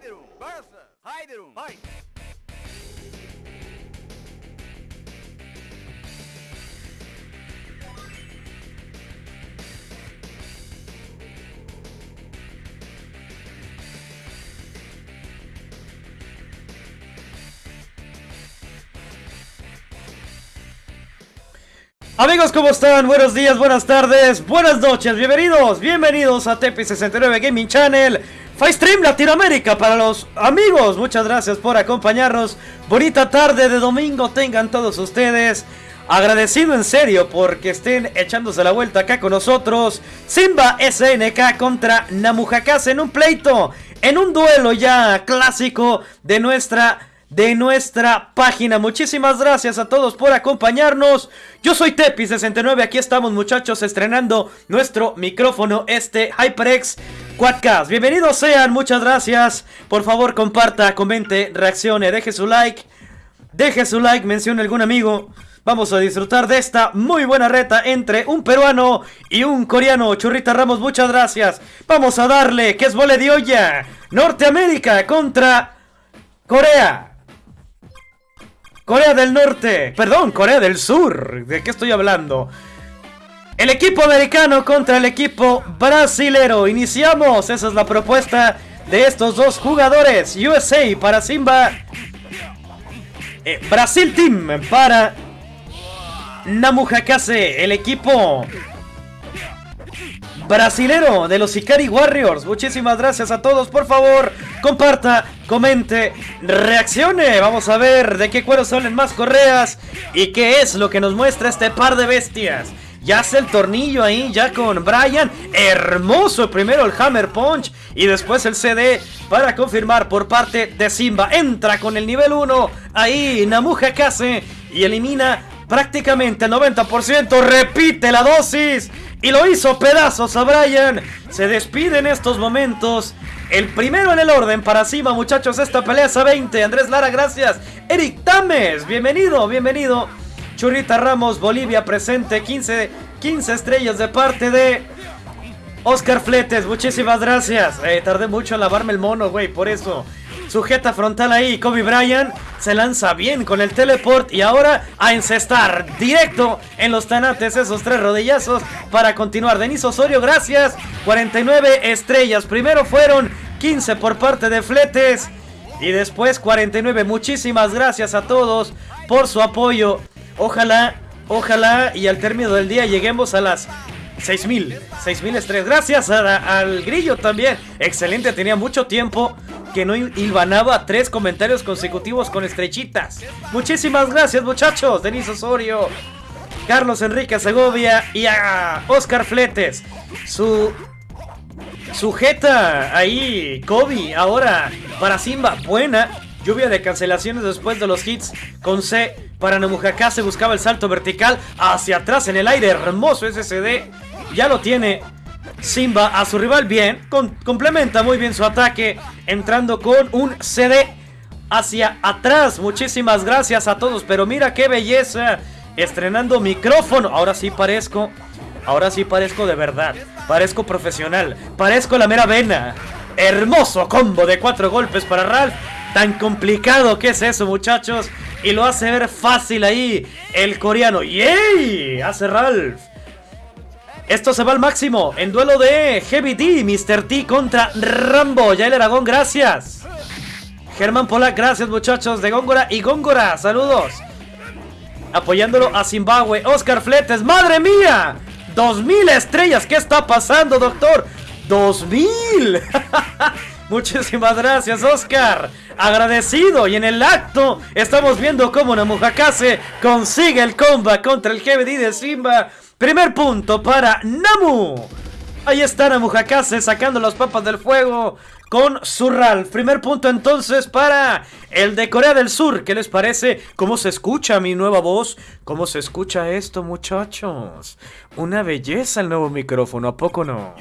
Versus. Fight. Amigos, ¿cómo están? Buenos días, buenas tardes, buenas noches, bienvenidos, bienvenidos a Tepi69 Gaming Channel, Stream Latinoamérica para los amigos, muchas gracias por acompañarnos, bonita tarde de domingo tengan todos ustedes, agradecido en serio porque estén echándose la vuelta acá con nosotros, Simba SNK contra Namujakase en un pleito, en un duelo ya clásico de nuestra de nuestra página. Muchísimas gracias a todos por acompañarnos. Yo soy Tepi69, aquí estamos muchachos estrenando nuestro micrófono, este HyperX Quadcast. Bienvenidos sean, muchas gracias. Por favor comparta, comente, reaccione, deje su like. Deje su like, mencione algún amigo. Vamos a disfrutar de esta muy buena reta entre un peruano y un coreano. Churrita Ramos, muchas gracias. Vamos a darle, que es vole de olla. Norteamérica contra Corea. Corea del Norte, perdón, Corea del Sur. ¿De qué estoy hablando? El equipo americano contra el equipo brasilero. Iniciamos, esa es la propuesta de estos dos jugadores. USA para Simba. Eh, Brasil Team para Namujakase, el equipo brasilero de los Ikari Warriors. Muchísimas gracias a todos. Por favor, comparta, comente, reaccione. Vamos a ver de qué cuero salen más correas y qué es lo que nos muestra este par de bestias. Ya hace el tornillo ahí, ya con Brian. Hermoso primero el Hammer Punch y después el CD para confirmar por parte de Simba. Entra con el nivel 1 ahí Namuja Kase y elimina prácticamente el 90%. Repite la dosis y lo hizo pedazos a Brian. Se despide en estos momentos. El primero en el orden para Simba, muchachos. Esta pelea es a 20. Andrés Lara, gracias. Eric Tames, bienvenido, bienvenido. Churrita Ramos, Bolivia presente. 15, 15 estrellas de parte de Oscar Fletes. Muchísimas gracias. Eh, tardé mucho en lavarme el mono, güey, por eso. Sujeta frontal ahí. Kobe Bryant se lanza bien con el teleport. Y ahora a encestar directo en los tanates esos tres rodillazos para continuar. Denis Osorio, gracias. 49 estrellas. Primero fueron 15 por parte de Fletes. Y después 49. Muchísimas gracias a todos por su apoyo. Ojalá, ojalá y al término del día lleguemos a las 6000, 6000 estrellas. Gracias al grillo también. Excelente, tenía mucho tiempo que no hilvanaba tres comentarios consecutivos con estrechitas. Muchísimas gracias, muchachos. Denis Osorio, Carlos Enrique Segovia y a Oscar Fletes. Su sujeta ahí, Kobe, ahora para Simba, buena. Lluvia de cancelaciones después de los hits con C para Namujaká se buscaba el salto vertical hacia atrás en el aire. Hermoso SSD. Ya lo tiene Simba a su rival bien. complementa muy bien su ataque. Entrando con un CD hacia atrás. Muchísimas gracias a todos. Pero mira qué belleza. Estrenando micrófono. Ahora sí parezco. Ahora sí parezco de verdad. Parezco profesional. Parezco la mera vena. Hermoso combo de cuatro golpes para Ralph. Tan complicado que es eso, muchachos. Y lo hace ver fácil ahí el coreano. ¡Yay! Hace Ralph. Esto se va al máximo en duelo de Heavy D, Mr. T contra Rambo. Ya el Aragón, gracias. Germán Polak, gracias muchachos de Góngora y Góngora, saludos. Apoyándolo a Zimbabue. Oscar Fletes, madre mía. 2000 estrellas, ¿qué está pasando, doctor? 2000. Muchísimas gracias, Oscar. Agradecido. Y en el acto estamos viendo cómo Namujakase consigue el comba contra el Heavy D de Simba. Primer punto para Namu. Ahí está Namu Hakase sacando las papas del fuego con Surral. Primer punto entonces para el de Corea del Sur. ¿Qué les parece? ¿Cómo se escucha mi nueva voz? ¿Cómo se escucha esto, muchachos? Una belleza el nuevo micrófono, ¿a poco no?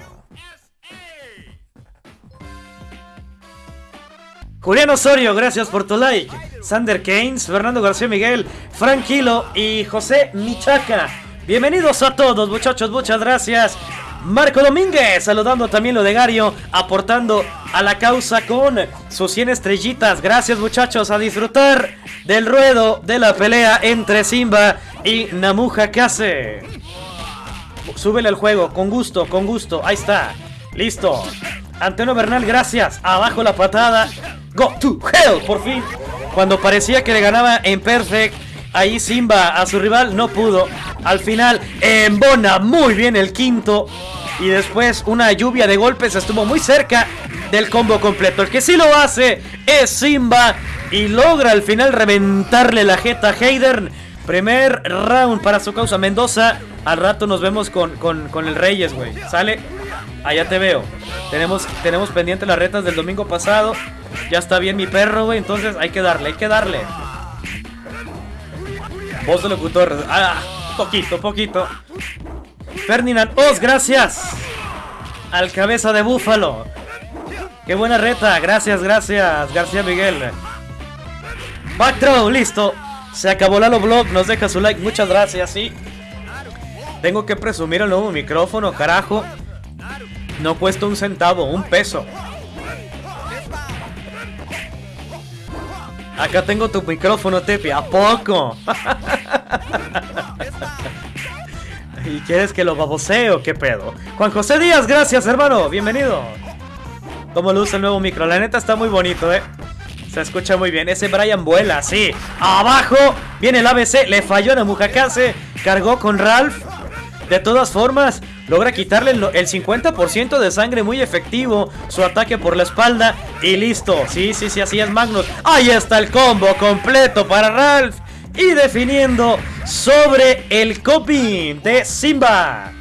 Julián Osorio, gracias por tu like. Sander Keynes, Fernando García Miguel, Franquilo y José Michaca. Bienvenidos a todos muchachos, muchas gracias. Marco Domínguez, saludando también lo de Gario, aportando a la causa con sus 100 estrellitas. Gracias muchachos, a disfrutar del ruedo de la pelea entre Simba y Namuja Kase. Súbele al juego, con gusto, con gusto, ahí está. Listo. Antonio Bernal, gracias. Abajo la patada. Go to hell, por fin. Cuando parecía que le ganaba en perfect, ahí Simba a su rival no pudo. Al final, embona muy bien el quinto. Y después una lluvia de golpes estuvo muy cerca del combo completo. El que sí lo hace es Simba y logra al final reventarle la jeta a Hayden. Primer round para su causa Mendoza. Al rato nos vemos con, con el Reyes, güey. Sale. Allá te veo. Tenemos, tenemos pendiente las retas del domingo pasado. Ya está bien mi perro, güey. Entonces hay que darle, hay que darle. Voz de locutor. Ah, poquito, poquito. Ferdinand Oz, gracias. Al cabeza de búfalo. Qué buena reta. Gracias, gracias, García Miguel. Backthrow, listo. Se acabó Lalo Blog. Nos deja su like. Muchas gracias, sí. Tengo que presumir el nuevo micrófono, carajo. No cuesta un centavo, un peso. Acá tengo tu micrófono, Tepi. ¿A poco? ¿Y quieres que lo baboseo? ¿Qué pedo? Juan José Díaz, gracias, hermano. Bienvenido. ¿Cómo luce el nuevo micro? La neta está muy bonito, ¿eh? Se escucha muy bien. Ese Brian vuela, sí. Abajo viene el ABC. Le falló a Namujacase. Cargó con Ralph. De todas formas, logra quitarle el 50% de sangre muy efectivo. Su ataque por la espalda. Y listo. Sí, sí, sí, así es Magnus. Ahí está el combo completo para Ralph. Y definiendo sobre el copy de Simba.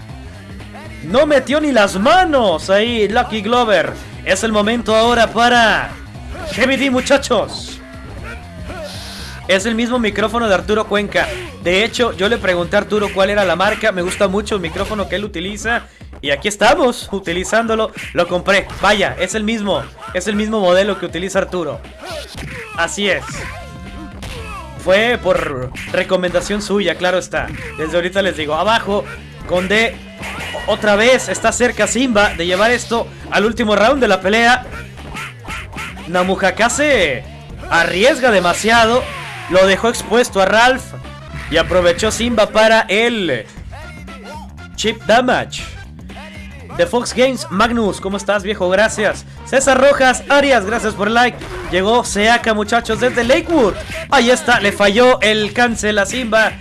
No metió ni las manos ahí Lucky Glover. Es el momento ahora para Heavy D, muchachos. Es el mismo micrófono de Arturo Cuenca. De hecho, yo le pregunté a Arturo cuál era la marca. Me gusta mucho el micrófono que él utiliza. Y aquí estamos, utilizándolo. Lo compré. Vaya, es el mismo. Es el mismo modelo que utiliza Arturo. Así es. Fue por recomendación suya, claro está. Desde ahorita les digo, abajo, con. Otra vez está cerca Simba de llevar esto al último round de la pelea. Namujakase arriesga demasiado. Lo dejó expuesto a Ralph. Y aprovechó Simba para el chip damage. De Fox Games, Magnus, ¿cómo estás viejo? Gracias. César Rojas, Arias, gracias por el like. Llegó Seaka, muchachos, desde Lakewood. Ahí está, le falló el cancel a Simba.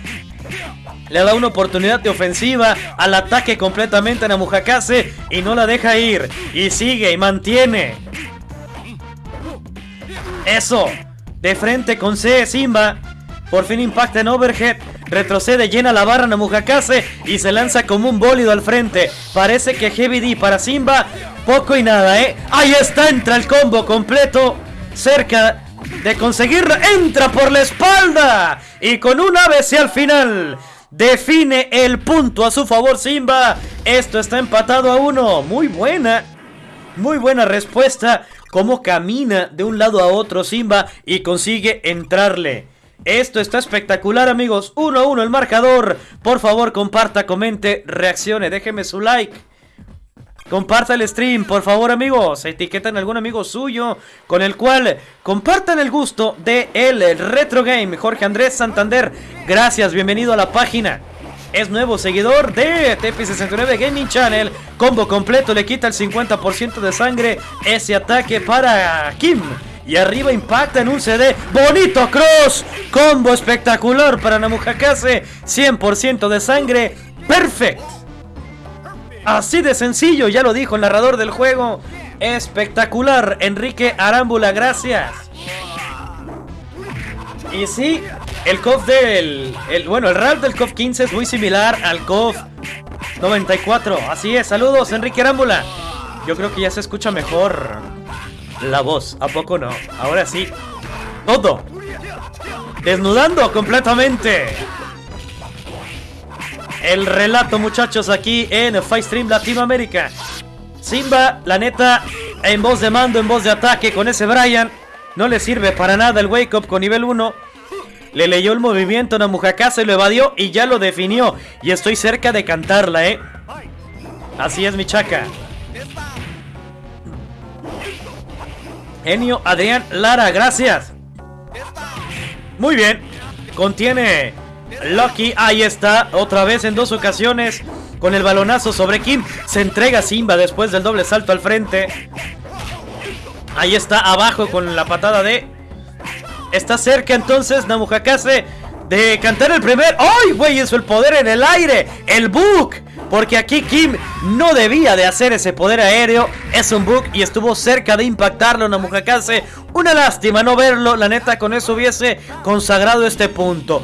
Le da una oportunidad de ofensiva al ataque completamente a Namujakase y no la deja ir. Y sigue y mantiene. Eso. De frente con C, Simba. Por fin impacta en overhead. Retrocede, llena la barra Namujakase y se lanza como un bólido al frente. Parece que Heavy D para Simba. Poco y nada, ¿eh? Ahí está, entra el combo completo. Cerca de conseguirlo. Entra por la espalda. Y con un ABC al final. Define el punto a su favor Simba. Esto está empatado a uno. Muy buena. Muy buena respuesta. Cómo camina de un lado a otro Simba y consigue entrarle. Esto está espectacular amigos. 1 a 1 el marcador. Por favor comparta, comente, reaccione. Déjeme su like. Comparta el stream, por favor amigos. Etiquetan a algún amigo suyo con el cual compartan el gusto de el retro game. Jorge Andrés Santander, gracias, bienvenido a la página. Es nuevo seguidor de TP69 Gaming Channel. Combo completo, le quita el 50% de sangre. Ese ataque para Kim. Y arriba impacta en un CD. Bonito cross. Combo espectacular para Namujakase. 100% de sangre. Perfect. Así de sencillo, ya lo dijo el narrador del juego. Espectacular, Enrique Arámbula, gracias. Y sí, el KOF del... El, bueno, el RAL del KOF 15 es muy similar al KOF 94. Así es, saludos Enrique Arámbula. Yo creo que ya se escucha mejor la voz, ¿a poco no? Ahora sí. Todo. Desnudando completamente. El relato, muchachos, aquí en Fightstream Latinoamérica. Simba, la neta, en voz de mando, en voz de ataque con ese Brian. No le sirve para nada el Wake Up con nivel 1. Le leyó el movimiento a Namujaka, se lo evadió y ya lo definió. Y estoy cerca de cantarla, ¿eh? Así es, mi chaca. Genio Adrián Lara, gracias. Muy bien. Contiene Lucky. Ahí está. Otra vez en dos ocasiones. Con el balonazo sobre Kim. Se entrega Simba después del doble salto al frente. Ahí está abajo con la patada de... Está cerca entonces Namujakase de cantar el primer... ¡Ay, güey! Eso el poder en el aire. El book. Porque aquí Kim no debía de hacer ese poder aéreo. Es un bug y estuvo cerca de impactarlo Namujakase. Una lástima no verlo. La neta con eso hubiese consagrado este punto.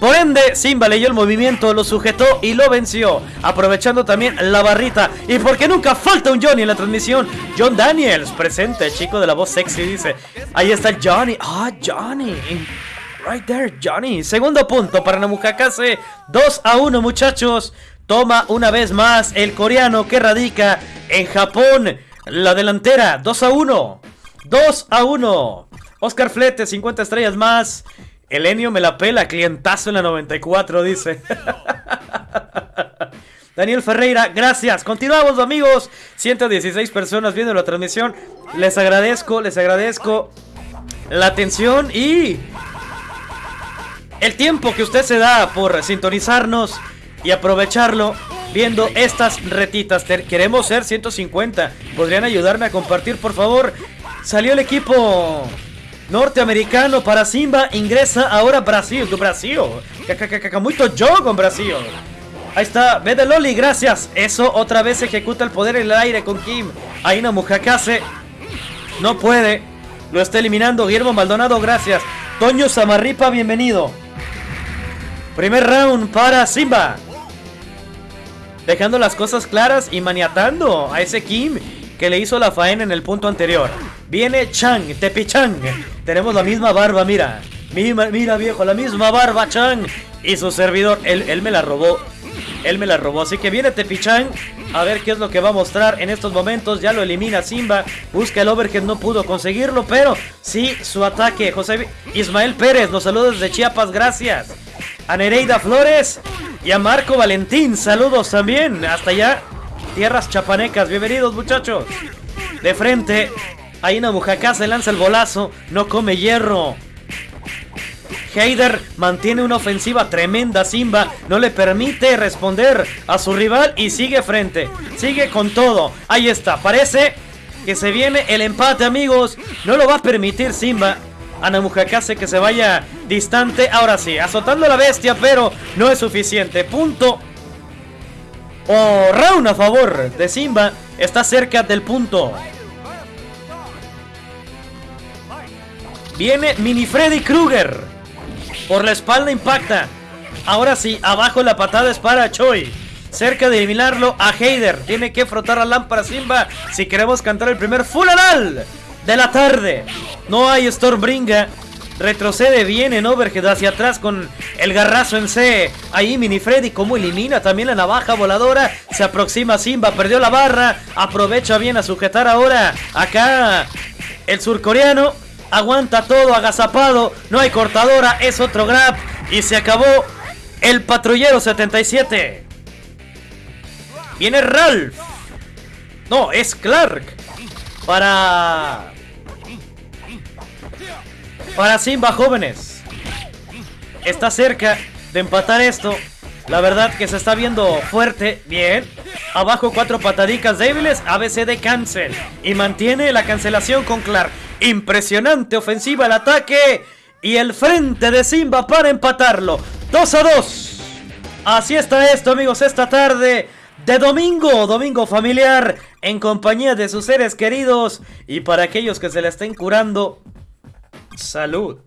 Por ende, Simba leyó el movimiento, lo sujetó y lo venció, aprovechando también la barrita. Y porque nunca falta un Johnny en la transmisión, John Daniels, presente, chico de la voz sexy, dice. Ahí está Johnny. Ah, Johnny. Right there, Johnny. Segundo punto para Namukakase. 2 a 1, muchachos. Toma una vez más el coreano que radica en Japón. La delantera, 2 a 1. 2 a 1. Oscar Flete, 50 estrellas más. Elenio me la pela, clientazo en la 94, dice. Daniel Ferreira, gracias. Continuamos, amigos. 116 personas viendo la transmisión. Les agradezco, les agradezco la atención y el tiempo que usted se da por sintonizarnos y aprovecharlo viendo estas retitas. Queremos ser 150. ¿Podrían ayudarme a compartir, por favor? Salió el equipo norteamericano para Simba ingresa ahora Brasil, do Brasil. Muito jogo con Brasil. Ahí está, Loli, gracias. Eso otra vez ejecuta el poder en el aire con Kim. Aina Mujakase no puede. Lo está eliminando Guillermo Maldonado, gracias. Toño Samarripa, bienvenido. Primer round para Simba. Dejando las cosas claras y maniatando a ese Kim que le hizo la faena en el punto anterior. Viene Chang, Tepi Chang. Tenemos la misma barba, mira. Mira, viejo, la misma barba Chang. Y su servidor, él, él me la robó. Él me la robó. Así que viene Tepi Chang. A ver qué es lo que va a mostrar en estos momentos. Ya lo elimina Simba. Busca el overhead, no pudo conseguirlo. Pero sí, su ataque. José Ismael Pérez, los saludos de Chiapas, gracias. A Nereida Flores y a Marco Valentín, saludos también. Hasta allá, tierras chapanecas. Bienvenidos, muchachos. De frente, Aina Bujacá se lanza el bolazo, no come hierro. Heider mantiene una ofensiva tremenda. Simba no le permite responder a su rival y sigue frente. Sigue con todo. Ahí está. Parece que se viene el empate, amigos. No lo va a permitir Simba. Ana Mujakase que se vaya distante. Ahora sí, azotando a la bestia, pero no es suficiente. Punto. O round a favor de Simba. Está cerca del punto. Viene Mini Freddy Krueger. Por la espalda impacta. Ahora sí, abajo la patada es para Choi. Cerca de eliminarlo a Heider. Tiene que frotar la lámpara Simba si queremos cantar el primer funeral de la tarde. No hay Stormbringa. Retrocede bien en Overhead hacia atrás con el garrazo en C. Ahí Mini Freddy como elimina también la navaja voladora. Se aproxima Simba, perdió la barra. Aprovecha bien a sujetar ahora acá el surcoreano. Aguanta todo agazapado. No hay cortadora. Es otro grab. Y se acabó el patrullero 77. Viene Ralph. No, es Clark. Para... Para Simba jóvenes. Está cerca de empatar esto. La verdad que se está viendo fuerte. Bien. Abajo cuatro patadicas débiles. ABC de cancel. Y mantiene la cancelación con Clark. Impresionante ofensiva el ataque. Y el frente de Simba para empatarlo. 2 a 2. Así está esto, amigos, esta tarde de domingo, domingo familiar, en compañía de sus seres queridos. Y para aquellos que se la estén curando, salud.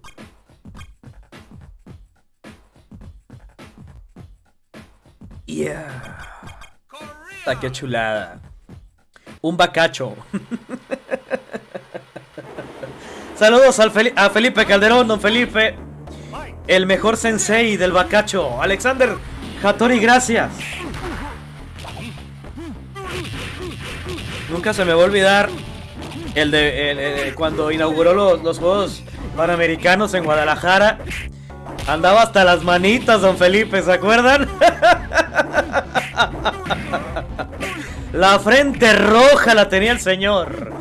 Yeah. Ah, qué chulada. Un bacacho. Saludos a Felipe Calderón, don Felipe. El mejor sensei del bacacho. Alexander Hattori, gracias. Nunca se me va a olvidar el de cuando inauguró los, los Juegos Panamericanos en Guadalajara. Andaba hasta las manitas, don Felipe, ¿se acuerdan? La frente roja la tenía el señor.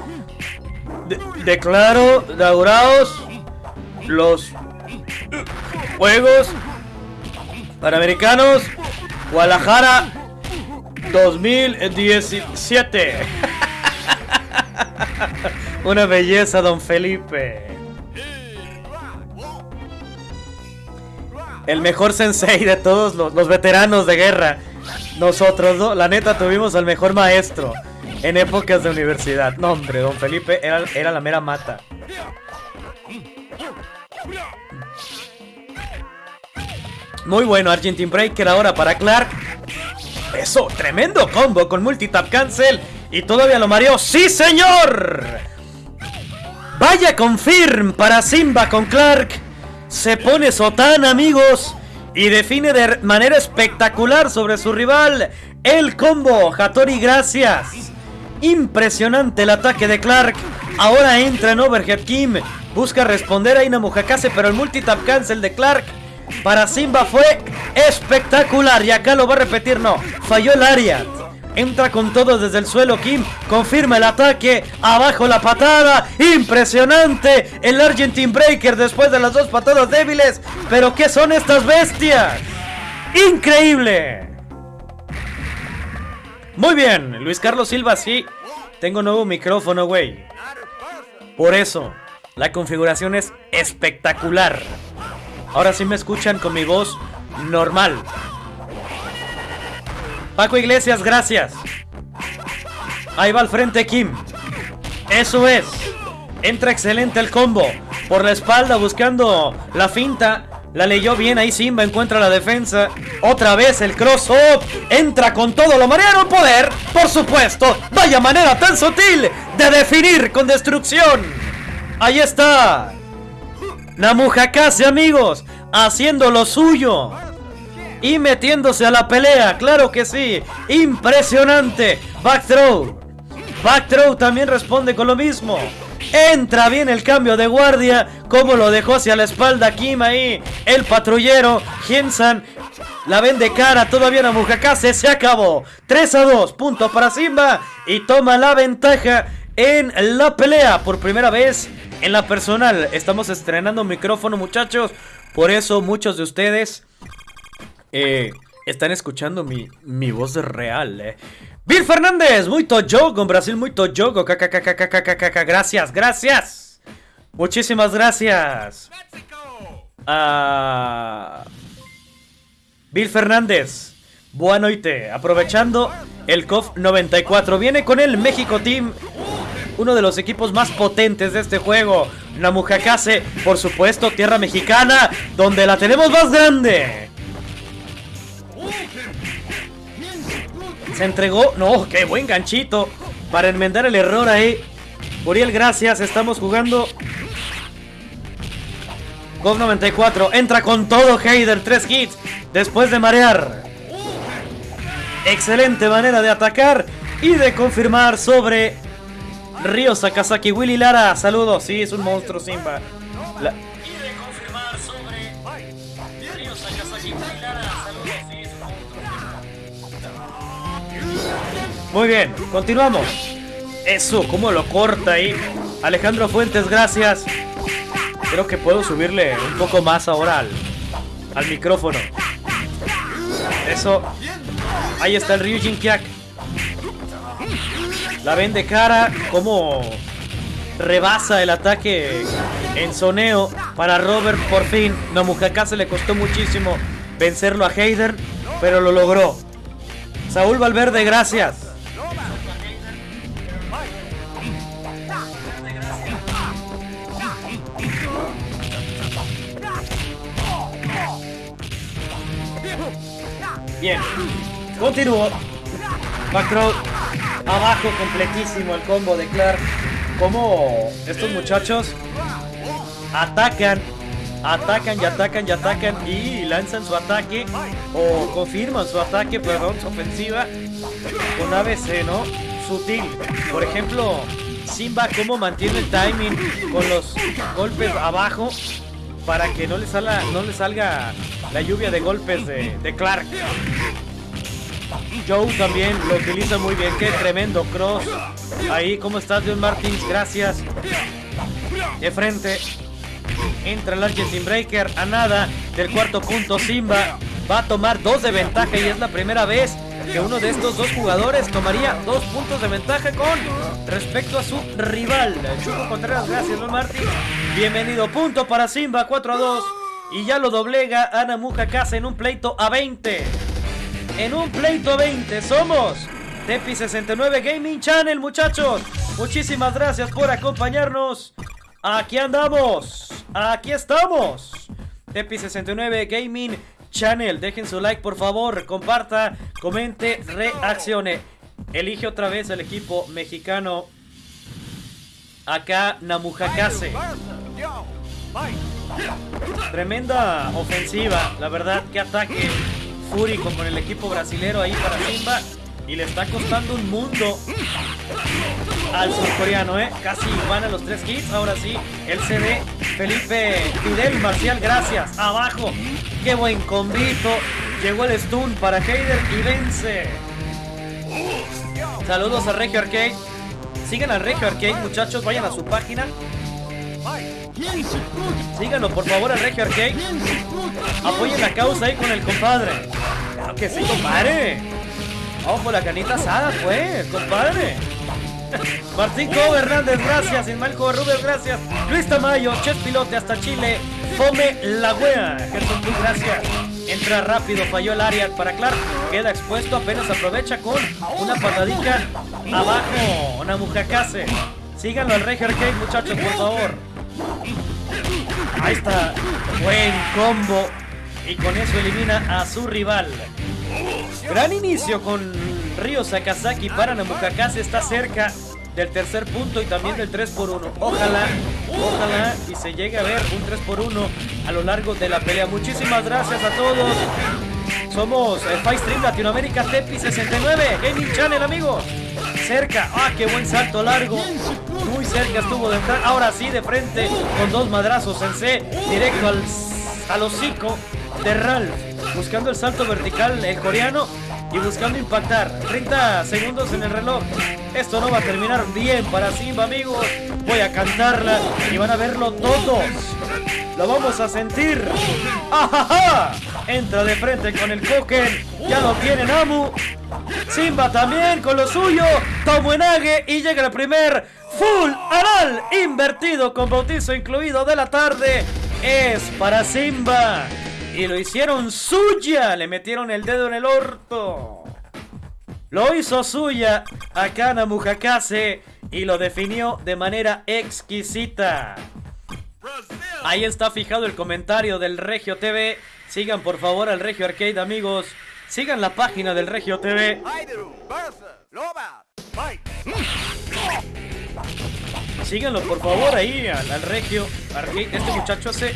De- declaro inaugurados los Juegos Panamericanos Guadalajara 2017. Una belleza, don Felipe. El mejor sensei de todos los, veteranos de guerra. Nosotros, ¿no? la neta, tuvimos al mejor maestro en épocas de universidad. No, hombre, don Felipe era, era la mera mata. Muy bueno, Argentine Breaker ahora para Clark. Eso, tremendo combo con multitap cancel. Y todavía lo mareó. ¡Sí, señor! Vaya confirm para Simba con Clark. Se pone Sotán, amigos. Y define de manera espectacular sobre su rival. El combo. Hattori, gracias. Impresionante el ataque de Clark. Ahora entra en Overhead Kim. Busca responder a Ina Mujakase, pero el multitap cancel de Clark para Simba fue espectacular. Y acá lo va a repetir, no. Falló el área. Entra con todo desde el suelo Kim. Confirma el ataque. Abajo la patada. Impresionante. El Argentine Breaker después de las dos patadas débiles. Pero ¿qué son estas bestias? Increíble. Muy bien. Luis Carlos Silva, sí. Tengo nuevo micrófono, güey. Por eso. La configuración es espectacular. Ahora sí me escuchan con mi voz normal. Paco Iglesias, gracias. Ahí va al frente Kim. Eso es. Entra excelente el combo. Por la espalda buscando la finta. La leyó bien ahí Simba, encuentra la defensa. Otra vez el cross-up. Entra con todo, lo marearon poder. Por supuesto. Vaya manera tan sutil de definir con destrucción. Ahí está. Namujakase, amigos, haciendo lo suyo. Y metiéndose a la pelea, claro que sí. Impresionante. Back throw. Back throw también responde con lo mismo. Entra bien el cambio de guardia. Como lo dejó hacia la espalda Kim ahí. El patrullero. Gensan. La ven de cara. Todavía Namujakase. Se acabó. 3 a 2. Punto para Simba. Y toma la ventaja en la pelea. Por primera vez en la personal. Estamos estrenando micrófono, muchachos. Por eso muchos de ustedes eh, están escuchando mi, mi voz real. Eh. Bill Fernández, muy en Brasil, muy jogo. Gracias, gracias. Muchísimas gracias. Ah, Bill Fernández, buena noite. Aprovechando el COF 94, viene con el México Team uno de los equipos más potentes de este juego. Namujakase, por supuesto, tierra mexicana, donde la tenemos más grande. Se entregó, no, qué buen ganchito para enmendar el error ahí. Uriel, gracias, estamos jugando. Gov 94, entra con todo Heider, tres hits después de marear. Excelente manera de atacar y de confirmar sobre Río Sakazaki, Willy Lara, saludos, sí, es un monstruo Simba. La... Muy bien, continuamos. Eso, cómo lo corta ahí. Alejandro Fuentes, gracias. Creo que puedo subirle un poco más ahora al, al micrófono. Eso. Ahí está el Ryujin Kyak. La ven de cara, como rebasa el ataque en soneo para Robert por fin. se le costó muchísimo vencerlo a Heider, pero lo logró. Saúl Valverde, gracias. Bien, continúo. Backroad abajo completísimo el combo de Clark. Como estos muchachos atacan, atacan y atacan y atacan y lanzan su ataque o confirman su ataque, perdón, su ofensiva con ABC, ¿no? Sutil. Por ejemplo, Simba cómo mantiene el timing con los golpes abajo para que no le salga, no le salga la lluvia de golpes de, Clark. Joe también lo utiliza muy bien. Qué tremendo cross. Ahí, ¿cómo estás, John Martins? Gracias. De frente. Entra el Argentine Breaker a nada del cuarto punto. Simba va a tomar dos de ventaja y es la primera vez que uno de estos dos jugadores tomaría dos puntos de ventaja con respecto a su rival. Chuco Contreras, gracias, Don Martín. Bienvenido, punto para Simba, 4 a 2. Y ya lo doblega Ana Casa en un pleito a 20. En un pleito a 20 somos Tepi69 Gaming Channel, muchachos. Muchísimas gracias por acompañarnos. Aquí andamos. Aquí estamos. Tepi69 Gaming Channel. Dejen su like, por favor. Comparta, comente, reaccione. Elige otra vez el equipo mexicano. Acá Namujakase. Tremenda ofensiva. La verdad, que ataque. Fury con el equipo brasilero ahí para Simba. Y le está costando un mundo al surcoreano, ¿eh? Casi van a los tres hits. Ahora sí, el CD. Felipe Fidel Marcial, gracias. Abajo. Qué buen convito. Llegó el stun para Heider y vence. Saludos a Regio Arcade. Sigan al Regio Arcade, muchachos. Vayan a su página. Síganlo, por favor, al Regio Arcade. Apoyen la causa ahí con el compadre. Claro que sí, compadre. Ojo, la canita asada, pues, compadre. Martín Cobo Hernández, gracias. Ismael Rubio, gracias. Luis Tamayo, Chef Pilote hasta Chile. Fome La Wea, Gerson Cruz, gracias. Entra rápido, falló el área para Clark. Queda expuesto, apenas aprovecha con una patadita abajo. Una mujacase. Síganlo al Arcade, muchachos, por favor. Ahí está. Buen combo. Y con eso elimina a su rival. Gran inicio con Ryo Sakazaki para Namukakase. Está cerca del tercer punto y también del 3 por 1 Ojalá, ojalá y se llegue a ver un 3 por 1 a lo largo de la pelea. Muchísimas gracias a todos. Somos el Fight Stream Latinoamérica Tepi 69 Gaming Channel, amigos. Cerca, ah, qué buen salto largo. Muy cerca estuvo de entrar. Ahora sí, de frente, con dos madrazos en C, directo al, al hocico de. Buscando el salto vertical, el coreano y buscando impactar. 30 segundos en el reloj. Esto no va a terminar bien para Simba, amigos. Voy a cantarla y van a verlo todos. Lo vamos a sentir. ¡Ajaja! Entra de frente con el Koken. Ya lo tiene Namu. Simba también con lo suyo. Tomuenage y llega el primer full anal invertido con bautizo incluido de la tarde. Es para Simba. Y lo hicieron suya. Le metieron el dedo en el orto. Lo hizo suya a Kana Mujakase y lo definió de manera exquisita. Ahí está fijado el comentario del Regio TV. Sigan por favor al Regio Arcade, amigos. Sigan la página del Regio TV. Síganlo por favor ahí al, Regio Arcade. Este muchacho hace,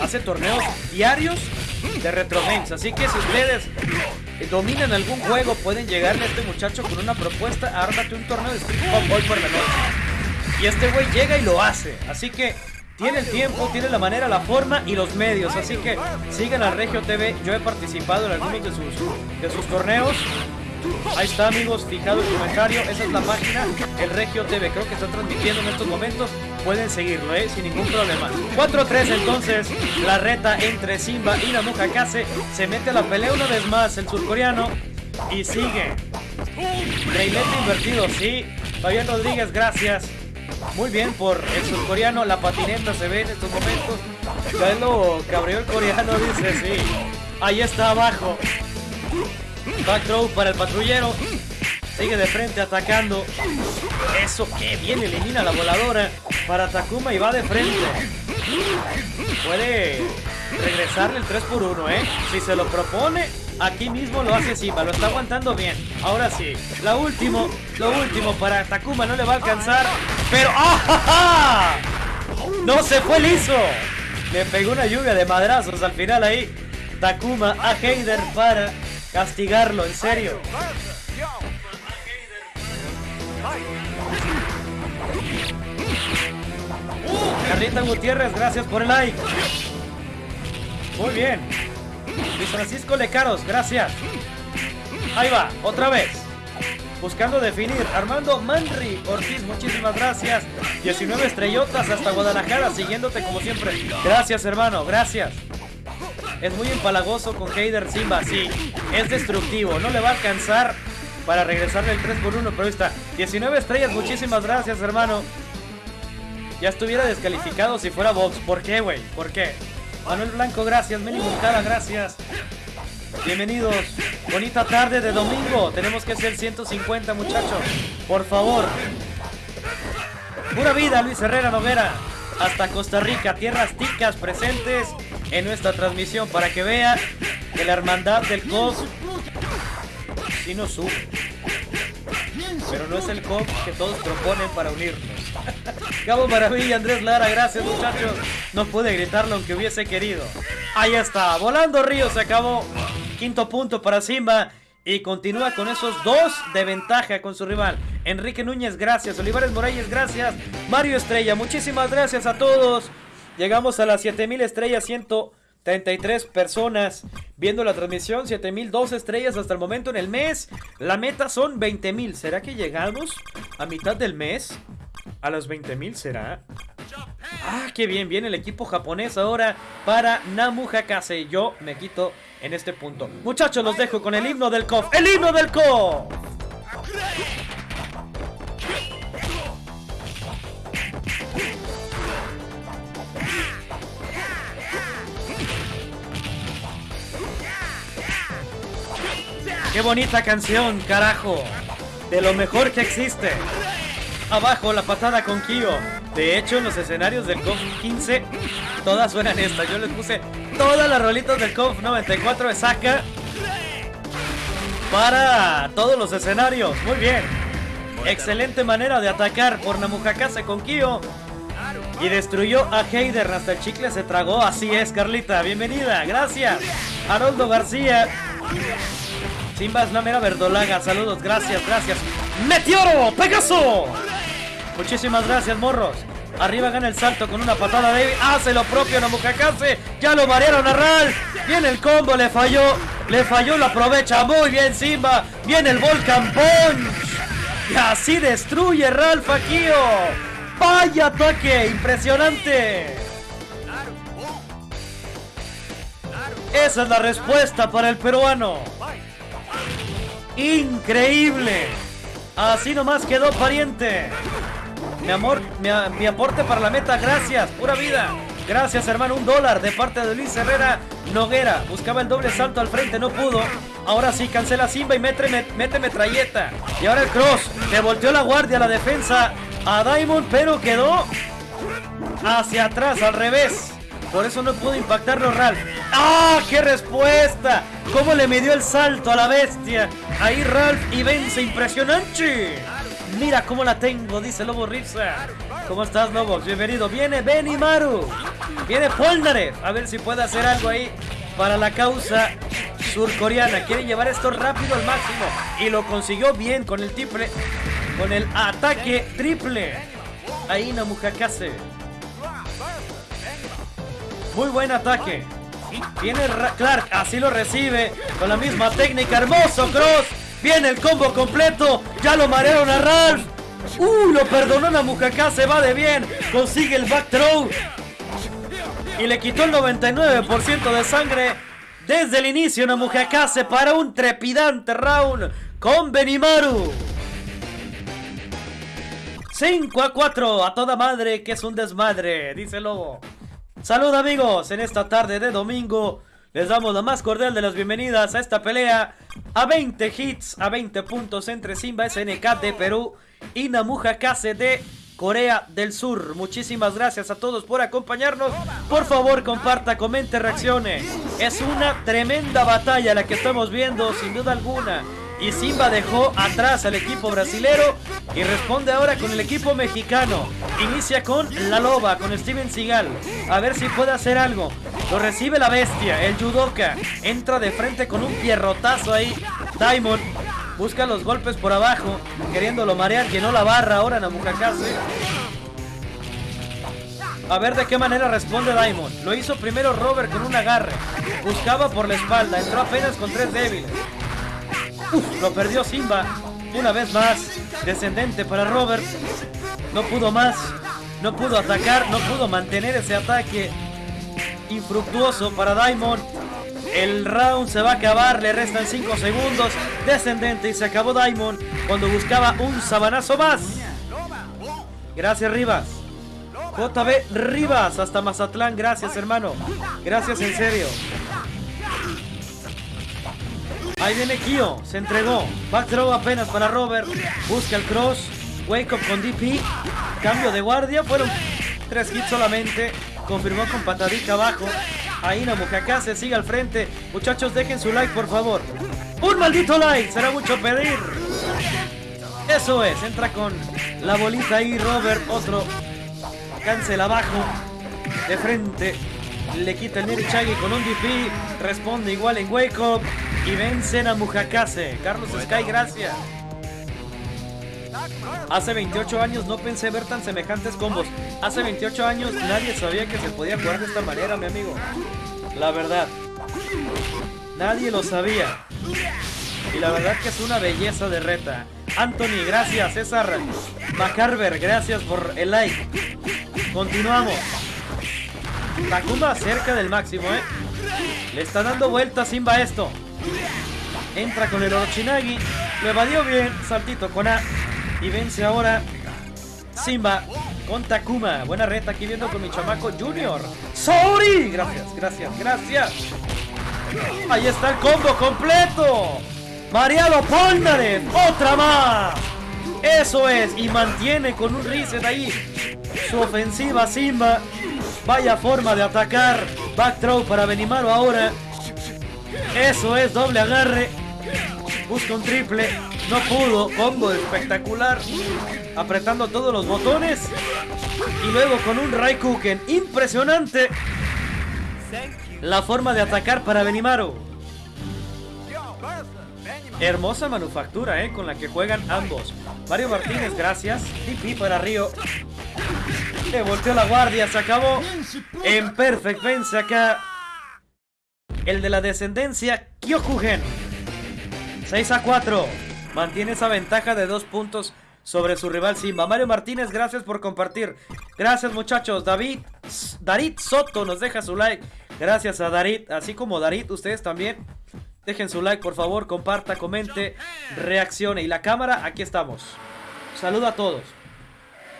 hace torneos diarios de Retro Así que si ustedes dominan algún juego, pueden llegarle a este muchacho con una propuesta. Ármate un torneo de Street Pop por la. Y este güey llega y lo hace. Así que tiene el tiempo, tiene la manera, la forma y los medios. Así que sigan a Regio TV. Yo he participado en algunos de sus, de sus torneos. Ahí está amigos, fijado el comentario, esa es la página, el Regio TV, creo que está transmitiendo en estos momentos, pueden seguirlo, ¿eh? sin ningún problema. 4-3 entonces, la reta entre Simba y la Kase, se mete a la pelea una vez más el surcoreano y sigue. Reilete invertido, sí, Fabián Rodríguez, gracias. Muy bien por el surcoreano, la patineta se ve en estos momentos. Ya lo cabreó el coreano, dice, sí. Ahí está abajo. Back throw para el patrullero. Sigue de frente atacando. Eso que bien elimina la voladora para Takuma y va de frente. Puede regresarle el 3 por 1, ¿eh? Si se lo propone, aquí mismo lo hace Simba. Lo está aguantando bien. Ahora sí, la último, lo último para Takuma no le va a alcanzar. Pero ¡ah! No se fue liso. Le pegó una lluvia de madrazos al final ahí. Takuma a Heider para castigarlo, en serio. Carlita Gutiérrez, gracias por el like. Muy bien. Luis Francisco Lecaros, gracias. Ahí va, otra vez. Buscando definir. Armando Manri Ortiz, muchísimas gracias. 19 estrellotas hasta Guadalajara, siguiéndote como siempre. Gracias, hermano, gracias. Es muy empalagoso con Heider Simba, sí. Es destructivo, no le va a alcanzar para regresarle el 3 por 1 pero ahí está. 19 estrellas, muchísimas gracias, hermano. Ya estuviera descalificado si fuera Vox. ¿Por qué, güey? ¿Por qué? Manuel Blanco, gracias. Meli Moncada, gracias. Bienvenidos. Bonita tarde de domingo. Tenemos que ser 150, muchachos. Por favor. Pura vida, Luis Herrera Noguera. Hasta Costa Rica, tierras ticas presentes en nuestra transmisión para que vea que la hermandad del COS sube. Pero no es el COP que todos proponen para unirnos. Cabo Maravilla, Andrés Lara, gracias muchachos. No pude gritarlo aunque hubiese querido. Ahí está, volando Río, se acabó. Quinto punto para Simba. Y continúa con esos dos de ventaja con su rival. Enrique Núñez, gracias. Olivares Morales, gracias. Mario Estrella, muchísimas gracias a todos. Llegamos a las 7000 estrellas, 133 personas viendo la transmisión. 7002 estrellas hasta el momento en el mes. La meta son 20000. ¿Será que llegamos a mitad del mes? ¿A las 20000 será? Ah, qué bien, viene el equipo japonés ahora para Namu Hakase. Yo me quito en este punto. Muchachos, los dejo con el himno del KOF. ¡El himno del KOF! ¡Qué bonita canción, carajo! De lo mejor que existe. Abajo la patada con Kyo. De hecho, en los escenarios del KOF 15, todas suenan estas. Yo les puse todas las rolitas del KOF 94 de Saka para todos los escenarios. Muy bien. Excelente manera de atacar por Namujakase con Kyo. Y destruyó a Heider. Hasta el chicle se tragó. Así es, Carlita. Bienvenida. Gracias. Haroldo García. Simba es la mera verdolaga. Saludos. Gracias, gracias. Meteoro. Pegaso. Muchísimas gracias, morros. Arriba gana el salto con una patada débil. Hace lo propio Namukakase. Ya lo marearon a Ral. Viene el combo, le falló. Le falló, lo aprovecha. Muy bien, Simba. Viene el Volcan Punch. Y así destruye Ralph Akio. ¡Vaya ataque! ¡Impresionante! Esa es la respuesta para el peruano. Increíble. Así nomás quedó pariente. Mi amor, mi, mi, aporte para la meta, gracias, pura vida. Gracias, hermano, un dólar de parte de Luis Herrera Noguera. Buscaba el doble salto al frente, no pudo. Ahora sí, cancela Simba y mete, mete metralleta. Y ahora el cross. Le volteó la guardia la defensa a Diamond, pero quedó hacia atrás, al revés. Por eso no pudo impactarlo Ralph. ¡Ah! ¡Qué respuesta! ¿Cómo le midió el salto a la bestia? Ahí Ralph y vence impresionante. Mira cómo la tengo, dice Lobo Ripsa. ¿Cómo estás, Lobo? Bienvenido. Viene Benimaru. Viene Polnareff. A ver si puede hacer algo ahí para la causa surcoreana. Quiere llevar esto rápido al máximo. Y lo consiguió bien con el triple. Con el ataque triple. Ahí Namujakase. Muy buen ataque. Viene Clark, así lo recibe. Con la misma técnica. Hermoso cross. Viene el combo completo. Ya lo marearon a Ralph. Uh, lo perdonó Namujakase. Se va de bien. Consigue el back throw. Y le quitó el 99% de sangre. Desde el inicio Namujakase para un trepidante round con Benimaru. 5 a 4 a toda madre que es un desmadre, dice Lobo. Salud amigos, en esta tarde de domingo les damos la más cordial de las bienvenidas a esta pelea a 20 hits, a 20 puntos entre Simba SNK de Perú y Namuja Kase de Corea del Sur. Muchísimas gracias a todos por acompañarnos. Por favor, comparta, comente, reaccione. Es una tremenda batalla la que estamos viendo, sin duda alguna. Y Simba dejó atrás al equipo brasilero y responde ahora con el equipo mexicano. Inicia con La Loba, con Steven Seagal. A ver si puede hacer algo. Lo recibe la bestia, el judoka. Entra de frente con un pierrotazo ahí. Diamond busca los golpes por abajo, queriéndolo marear, no la barra ahora Namujakase. A ver de qué manera responde Diamond. Lo hizo primero Robert con un agarre. Buscaba por la espalda, entró apenas con tres débiles. Lo perdió Simba. Una vez más. Descendente para Robert. No pudo más. No pudo atacar. No pudo mantener ese ataque. Infructuoso para Diamond. El round se va a acabar. Le restan 5 segundos. Descendente y se acabó Diamond. Cuando buscaba un sabanazo más. Gracias Rivas. JB Rivas hasta Mazatlán. Gracias hermano. Gracias en serio. Ahí viene Kio, se entregó. Back throw apenas para Robert. Busca el cross. Wake up con DP. Cambio de guardia. Fueron tres hits solamente. Confirmó con patadita abajo. Ahí Namujaka se sigue al frente. Muchachos, dejen su like, por favor. Un maldito like, será mucho pedir. Eso es, entra con la bolita ahí, Robert. Otro cancel abajo. De frente. Le quita el Nerichagi con un DP. Responde igual en Wake Up. Y vencen a Mujakase. Carlos Sky, gracias. Hace 28 años no pensé ver tan semejantes combos. Hace 28 años nadie sabía que se podía jugar de esta manera, mi amigo. La verdad. Nadie lo sabía. Y la verdad que es una belleza de reta. Anthony, gracias. César Macarver, gracias por el like. Continuamos. Takuma cerca del máximo, ¿eh? Le está dando vuelta Simba esto. Entra con el Orochinagi. Lo evadió bien. Saltito con A. Y vence ahora Simba con Takuma. Buena reta aquí viendo con mi chamaco Junior. ¡Sorry! Gracias, gracias, gracias. Ahí está el combo completo. Mariano Polnareff. Otra más. Eso es. Y mantiene con un reset ahí su ofensiva Simba. Vaya forma de atacar. Back throw para Benimaru ahora. Eso es, doble agarre. Busca un triple. No pudo. Combo espectacular. Apretando todos los botones. Y luego con un Raikuken. Impresionante. La forma de atacar para Benimaru. Hermosa manufactura, ¿eh? Con la que juegan ambos. Mario Martínez, gracias. TP para Río. Le volteó la guardia, se acabó. En perfect vence acá. El de la descendencia, Kyokugen. 6 a 4. Mantiene esa ventaja de dos puntos sobre su rival Simba. Mario Martínez, gracias por compartir. Gracias muchachos. David, Darit Soto nos deja su like. Gracias a Darit, así como Darit, ustedes también. Dejen su like, por favor, comparta, comente, reaccione. Y la cámara, aquí estamos. Saludo a todos.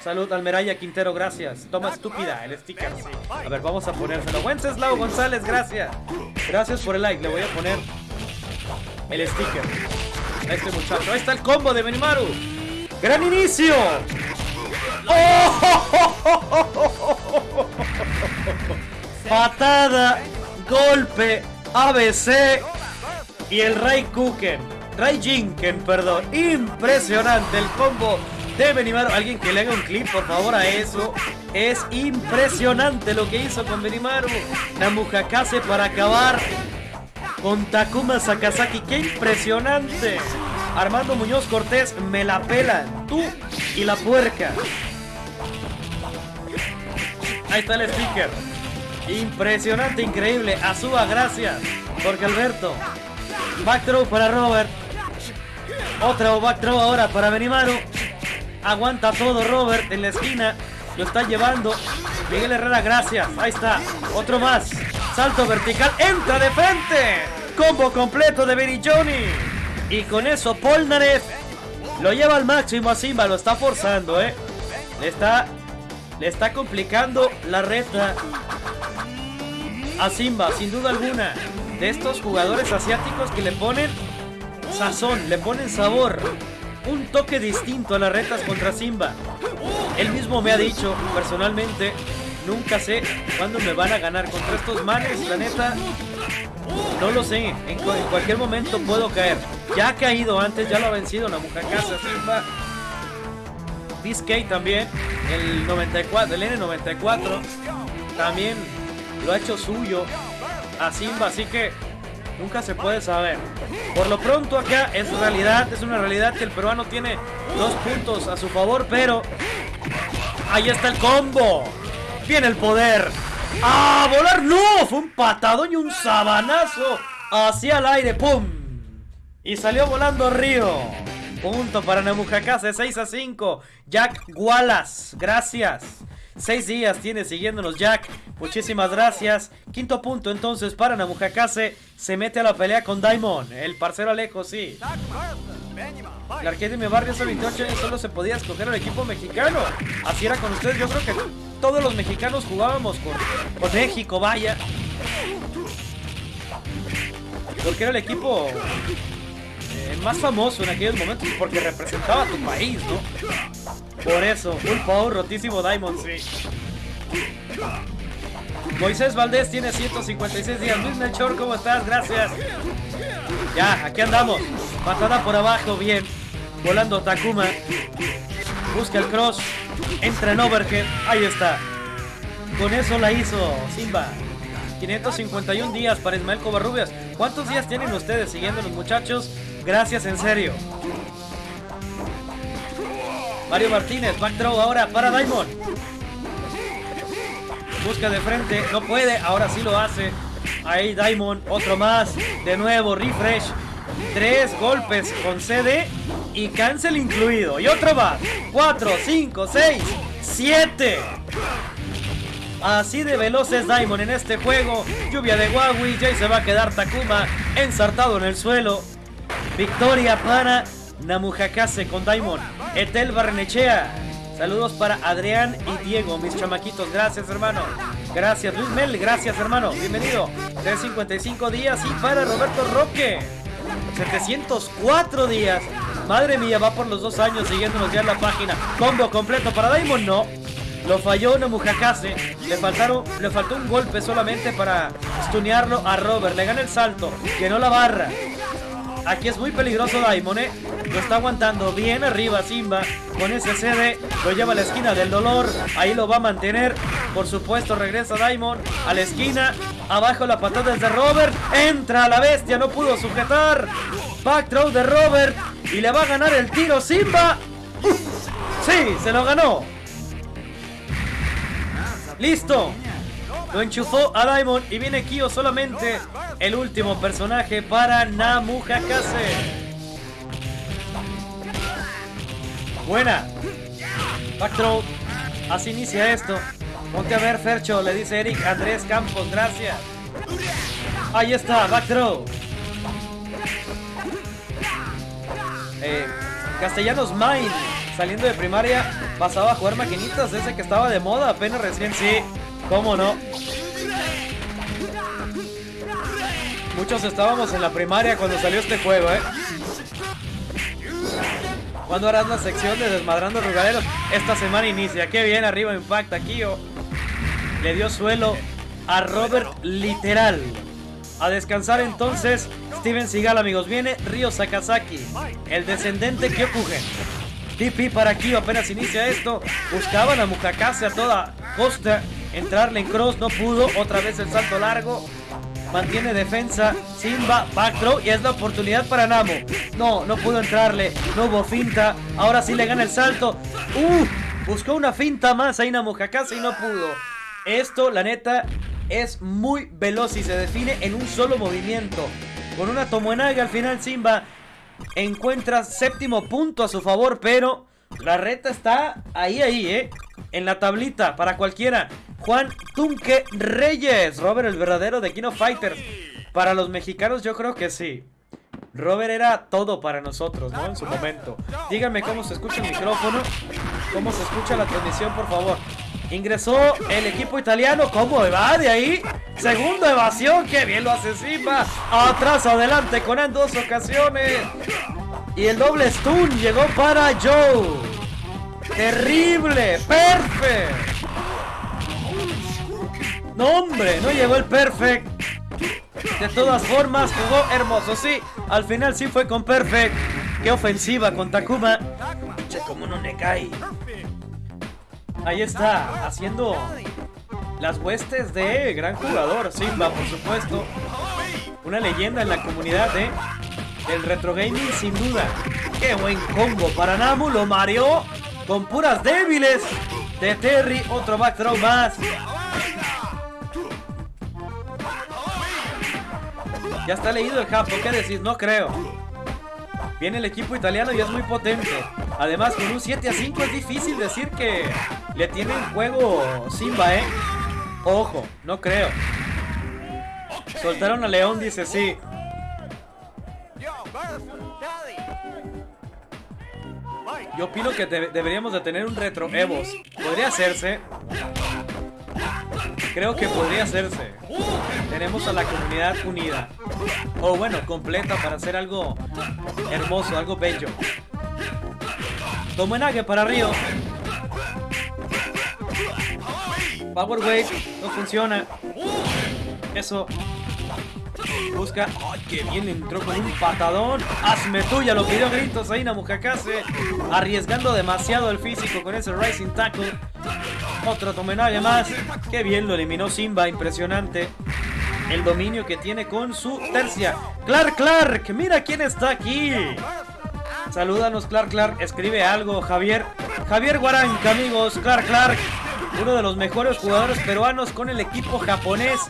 Salud, Almeraya Quintero, gracias. Toma estúpida, el sticker. A ver, vamos a ponérselo. Wenceslao González, gracias. Gracias por el like. Le voy a poner el sticker a este muchacho. Ahí está el combo de Benimaru. ¡Gran inicio! ¡Oh! Patada, golpe, ABC y el Ray Kuken. Ray Jinken, perdón. Impresionante el combo de Benimaru. Alguien que le haga un clip, por favor, a eso. Es impresionante lo que hizo con Benimaru. Namujakase para acabar con Takuma Sakazaki. ¡Qué impresionante! Armando Muñoz Cortés, me la pelan. Tú y la puerca. Ahí está el sticker. Impresionante, increíble. Azúa, gracias. Porque Alberto. Back throw para Robert. Otra back throw ahora para Benimaru. Aguanta todo Robert en la esquina. Lo está llevando. Miguel Herrera, gracias. Ahí está. Otro más. Salto vertical. Entra de frente. Combo completo de Benny Johnny. Y con eso Polnareff lo lleva al máximo a Simba. Lo está forzando, ¿eh? Le está, le está complicando la reta a Simba, sin duda alguna. De estos jugadores asiáticos que le ponen sazón, le ponen sabor. Un toque distinto a las retas contra Simba. Él mismo me ha dicho, personalmente, nunca sé cuándo me van a ganar contra estos manes. La neta, no lo sé. En, cu- en cualquier momento puedo caer. Ya ha caído antes, ya lo ha vencido la Casa Simba. DK también, el 94, el N94, también lo ha hecho suyo a Simba, así que nunca se puede saber. Por lo pronto acá es realidad, es una realidad que el peruano tiene dos puntos a su favor, pero ahí está el combo. Viene el poder. ¡Ah! ¡Volar! ¡No! Fue un patadón y un sabanazo hacia el aire. ¡Pum! Y salió volando Río. Punto para Namujakase, 6 a 5. Jack Wallace, gracias. Seis días tiene siguiéndonos Jack. Muchísimas gracias. Quinto punto entonces para Namujakase. Se mete a la pelea con Daimon. El parcero Alejo, sí. De mi barrio hace 28 años solo se podía escoger al equipo mexicano. Así era con ustedes. Yo creo que todos los mexicanos jugábamos con, con México, vaya. Porque era el equipo eh, más famoso en aquellos momentos porque representaba a tu país, ¿no? Por eso, un power rotísimo Diamond, sí. Moisés Valdés tiene 156 días. Luis Melchor, ¿cómo estás? Gracias. Ya, aquí andamos. Patada por abajo, bien. Volando Takuma. Busca el cross. Entra en overhead. Ahí está. Con eso la hizo Simba. 551 días para Ismael Covarrubias. ¿Cuántos días tienen ustedes siguiendo los muchachos? Gracias, en serio. Mario Martínez, back throw ahora para Diamond. Busca de frente, no puede, ahora sí lo hace. Ahí Diamond, otro más. De nuevo, refresh. Tres golpes con CD y cancel incluido. Y otro más. Cuatro, cinco, seis, siete. Así de veloz es Diamond en este juego. Lluvia de Huawei. Ya se va a quedar Takuma ensartado en el suelo. Victoria para Namujakase con Diamond. Etel Barrenechea. Saludos para Adrián y Diego, mis chamaquitos. Gracias, hermano. Gracias, Luis Mel. Gracias, hermano. Bienvenido. 355 días. Y para Roberto Roque. 704 días. Madre mía, va por los dos años siguiéndonos ya en la página. Combo completo para Diamond, no. Lo falló Namujakase. Le, faltaron, le faltó un golpe solamente para stunearlo a Robert. Le gana el salto. Llenó la barra. Aquí es muy peligroso Daimon, ¿eh? Lo está aguantando bien arriba Simba. Con ese CD lo lleva a la esquina del dolor. Ahí lo va a mantener. Por supuesto regresa Daimon a la esquina. Abajo la patada es de Robert. Entra la bestia. No pudo sujetar. Back throw de Robert. Y le va a ganar el tiro Simba. Sí, se lo ganó. Listo. Lo enchufó a Daimon y viene Kyo solamente el último personaje para Namu Hakase. Buena. Back throw. Así inicia esto. Ponte a ver, Fercho, le dice Eric Andrés Campos, gracias. Ahí está, back throw. Eh, Castellanos Mine, saliendo de primaria, pasaba a jugar maquinitas, ese que estaba de moda apenas recién, sí. ¿Cómo no? Muchos estábamos en la primaria cuando salió este juego, ¿eh? ¿Cuándo harás la sección de Desmadrando Rugaderos? Esta semana inicia. Qué bien, arriba impacta Kio. Le dio suelo a Robert literal. A descansar entonces Steven Seagal, amigos. Viene Ryo Sakazaki, el descendente Kyokugen. TP para Kyo, apenas inicia esto. Buscaban a Mukakase a toda costa. Entrarle en cross, no pudo. Otra vez el salto largo. Mantiene defensa. Simba, back throw. Y es la oportunidad para Namo. No, no pudo entrarle. No hubo finta. Ahora sí le gana el salto. Uh, buscó una finta más ahí Namo Hakase y no pudo. Esto, la neta, es muy veloz y se define en un solo movimiento. Con una Tomoenaga al final Simba encuentra séptimo punto a su favor, pero la reta está ahí, ahí, ¿eh? En la tablita para cualquiera. Juan Tunque Reyes, Robert el verdadero de Kino Fighters. Para los mexicanos yo creo que sí. Robert era todo para nosotros, ¿no? En su momento. Díganme cómo se escucha el micrófono, cómo se escucha la transmisión, por favor. Ingresó el equipo italiano. ¿Cómo evade ahí? Segunda evasión. ¡Qué bien lo hace! Atrás, adelante con en dos ocasiones. Y el doble stun llegó para Joe. Terrible. Perfect. No, hombre, no llegó el perfect. De todas formas, jugó hermoso. Sí, al final sí fue con perfect. Qué ofensiva con Takuma. Che, no cae. Ahí está, haciendo las huestes de gran jugador, Simba, por supuesto. Una leyenda en la comunidad de del retro gaming, sin duda. Qué buen combo para Namu, lo mareó con puras débiles de Terry. Otro back más. Ya está leído el japo, ¿qué decís? No creo. Viene el equipo italiano y es muy potente. Además, con un 7 a 5 es difícil decir que le tienen juego Simba, ¿eh? Ojo, no creo. Soltaron a León, dice sí. Yo opino que de- deberíamos de tener un retro Evos. Podría hacerse. Creo que podría hacerse. Tenemos a la comunidad unida. O bueno, completa para hacer algo hermoso, algo bello. Tomenague para Río. Power Wave no funciona. Eso. Busca. ¡Ay, qué bien! Entró con un patadón. ¡Hazme tuya! Lo pidió gritos ahí Namukakase. Arriesgando demasiado el físico con ese Rising Tackle. Otro Tomenague más. ¡Qué bien! Lo eliminó Simba. Impresionante. El dominio que tiene con su tercia. ¡Clark Clark! ¡Mira quién está aquí! Salúdanos, Clark Clark. Escribe algo, Javier. Javier Guaranca, amigos. Clark Clark. Uno de los mejores jugadores peruanos con el equipo japonés.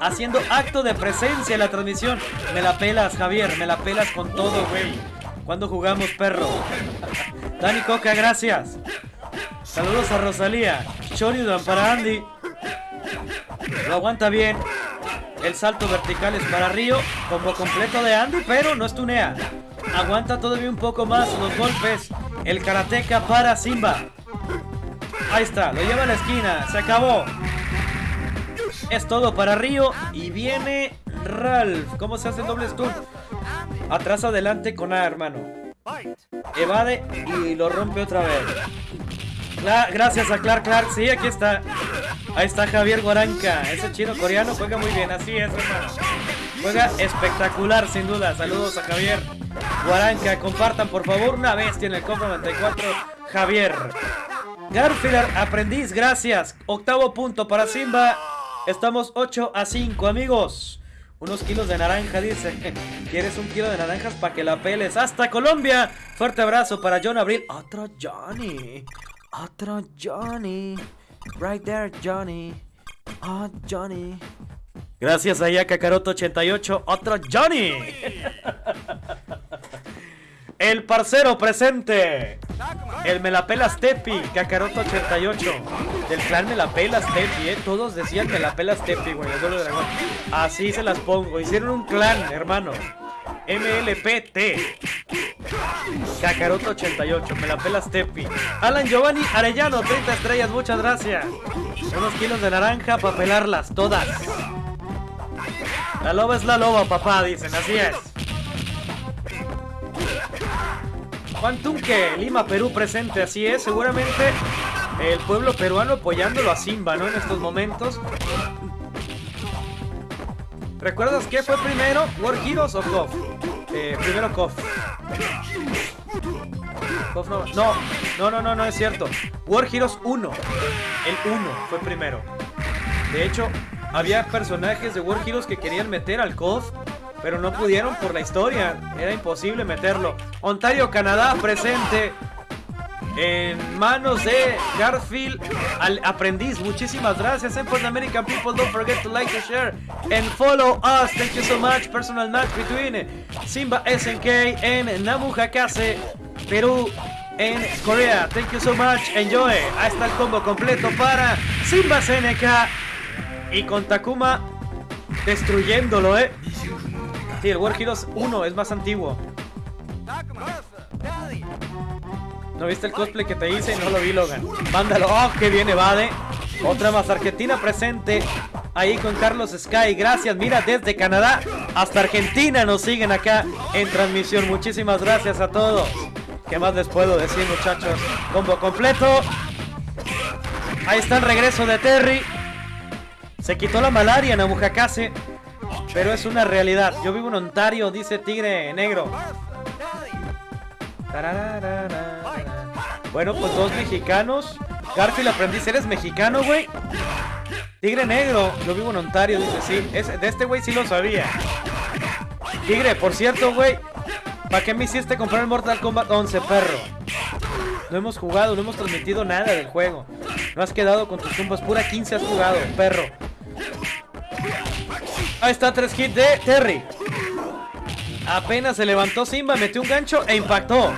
Haciendo acto de presencia en la transmisión. Me la pelas, Javier. Me la pelas con todo, güey. ¿Cuándo jugamos, perro? Dani Coca, gracias. Saludos a Rosalía. Shoryudan para Andy. Lo aguanta bien. El salto vertical es para Río. Combo completo de Andy, pero no estunea. Aguanta todavía un poco más los golpes. El karateca para Simba. Ahí está, lo lleva a la esquina. Se acabó. Es todo para Río. Y viene Ralph. ¿Cómo se hace el doble stun? Atrás adelante con A, hermano. Evade y lo rompe otra vez. Gracias a Clark Clark. Sí, aquí está. Ahí está Javier Guaranca. Ese chino coreano juega muy bien. Así es, hermano. Juega espectacular, sin duda. Saludos a Javier Guaranca. Compartan, por favor, una bestia en el Cofre 94. Javier. Garfield Aprendiz, gracias. Octavo punto para Simba. Estamos 8 a 5, amigos. Unos kilos de naranja, dice. ¿Quieres un kilo de naranjas para que la peles? ¡Hasta Colombia! Fuerte abrazo para John Abril. Otro Johnny. Otro Johnny. Right there, Johnny. Oh, Johnny. Gracias a Kakaroto88. Otro Johnny. El parcero presente. El Melapelas Tepi, Kakaroto88. Del clan Melapelas Tepi, eh. Todos decían Melapelas Tepi, güey. el dragón. Así se las pongo. Hicieron un clan, hermano. MLPT. Kakaroto88, Melapelas Tepi. Alan Giovanni Arellano, 30 estrellas, muchas gracias. Unos kilos de naranja para pelarlas todas. La loba es la loba, papá, dicen, así es. Juan Tunque, Lima, Perú presente, así es, seguramente el pueblo peruano apoyándolo a Simba, ¿no? En estos momentos. ¿Recuerdas qué fue primero? ¿War Heroes o KOF? Eh, primero KOF. KOF no, no, no, no, no, no es cierto. War Heroes 1. El 1 fue primero. De hecho, había personajes de War Heroes que querían meter al KOF, pero no pudieron por la historia. Era imposible meterlo. Ontario, Canadá, presente. En manos de Garfield al aprendiz. Muchísimas gracias. And for the American people, don't forget to like, to share, and follow us. Thank you so much. Personal match between Simba SNK and Namu Hakase, Perú en Corea. Thank you so much. Enjoy. Ahí está el combo completo para Simba SNK y con Takuma destruyéndolo, eh. Sí, el War Heroes 1 es más antiguo. ¿No viste el cosplay que te hice? No lo vi, Logan. Mándalo. ¡Oh, qué bien, Evade! Otra más Argentina presente. Ahí con Carlos Sky. Gracias. Mira, desde Canadá hasta Argentina nos siguen acá en transmisión. Muchísimas gracias a todos. ¿Qué más les puedo decir, muchachos? Combo completo. Ahí está el regreso de Terry. Se quitó la malaria en Abujakase. Pero es una realidad. Yo vivo en Ontario, dice Tigre Negro. Bueno, pues dos mexicanos. Garfield aprendiz, ¿eres mexicano, güey? Tigre negro, yo vivo en Ontario, dice sí. De este güey sí lo sabía. Tigre, por cierto, güey. ¿Para qué me hiciste comprar el Mortal Kombat 11, perro? No hemos jugado, no hemos transmitido nada del juego. No has quedado con tus tumbas, pura 15 has jugado, perro. Ahí está, tres hits de Terry. Apenas se levantó Simba, metió un gancho e impactó.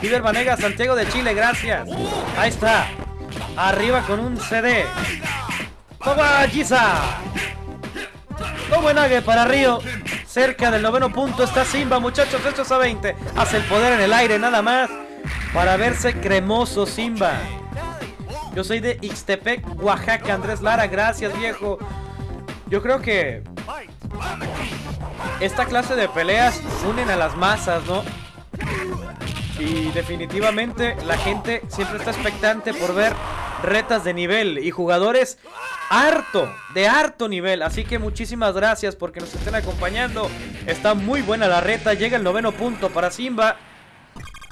Piber Vanega, Santiago de Chile, gracias. Ahí está. Arriba con un CD. Toma, Giza. Toma Nague para Río. Cerca del noveno punto está Simba, muchachos. Esto es a 20. Hace el poder en el aire, nada más. Para verse cremoso, Simba. Yo soy de Ixtepec, Oaxaca. Andrés Lara, gracias, viejo. Yo creo que esta clase de peleas unen a las masas, ¿no? Y definitivamente la gente siempre está expectante por ver retas de nivel y jugadores harto, de harto nivel. Así que muchísimas gracias porque nos estén acompañando. Está muy buena la reta. Llega el noveno punto para Simba.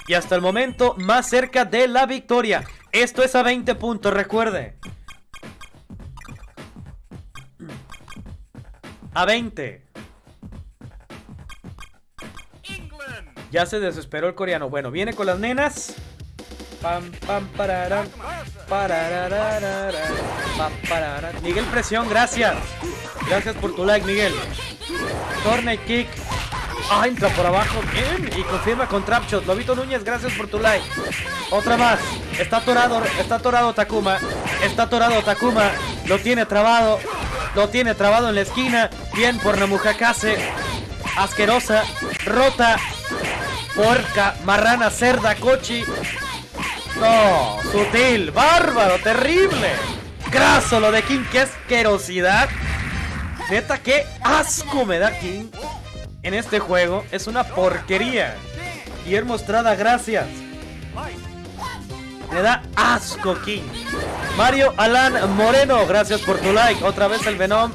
Y hasta el momento más cerca de la victoria. Esto es a 20 puntos, recuerde. A 20. Ya se desesperó el coreano. Bueno, viene con las nenas. Pam, pam, pararán. Pararararara, pam, pararán. Miguel Presión, gracias. Gracias por tu like, Miguel. Torney Kick. Ah, entra por abajo. Bien. Y confirma con Trapshot. Lobito Núñez, gracias por tu like. Otra más. Está atorado. Está atorado Takuma. Está atorado Takuma. Lo tiene trabado. Lo tiene trabado en la esquina. Bien por Namujakase. Asquerosa. Rota. Porca. Marrana. Cerda. Cochi. No. Sutil. Bárbaro. Terrible. Graso lo de King. Qué asquerosidad. Neta, qué asco me da King en este juego. Es una porquería. Guillermo Estrada, gracias. Me da asco King. Mario Alan Moreno, gracias por tu like. Otra vez el Venom.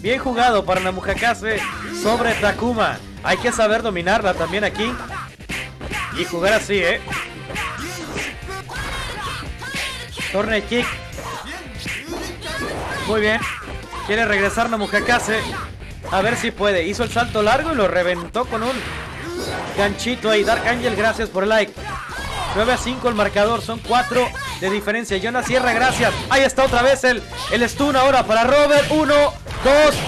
Bien jugado para Namujakase sobre Takuma. Hay que saber dominarla también aquí. Y jugar así, ¿eh? Torney Kick. Muy bien. Quiere regresar Namujakase. A ver si puede. Hizo el salto largo y lo reventó con un ganchito ahí. Dark Angel, gracias por el like. 9 a 5 el marcador. Son 4 de diferencia. Jonas Sierra, gracias. Ahí está otra vez el, el stun ahora para Robert. 1, 2,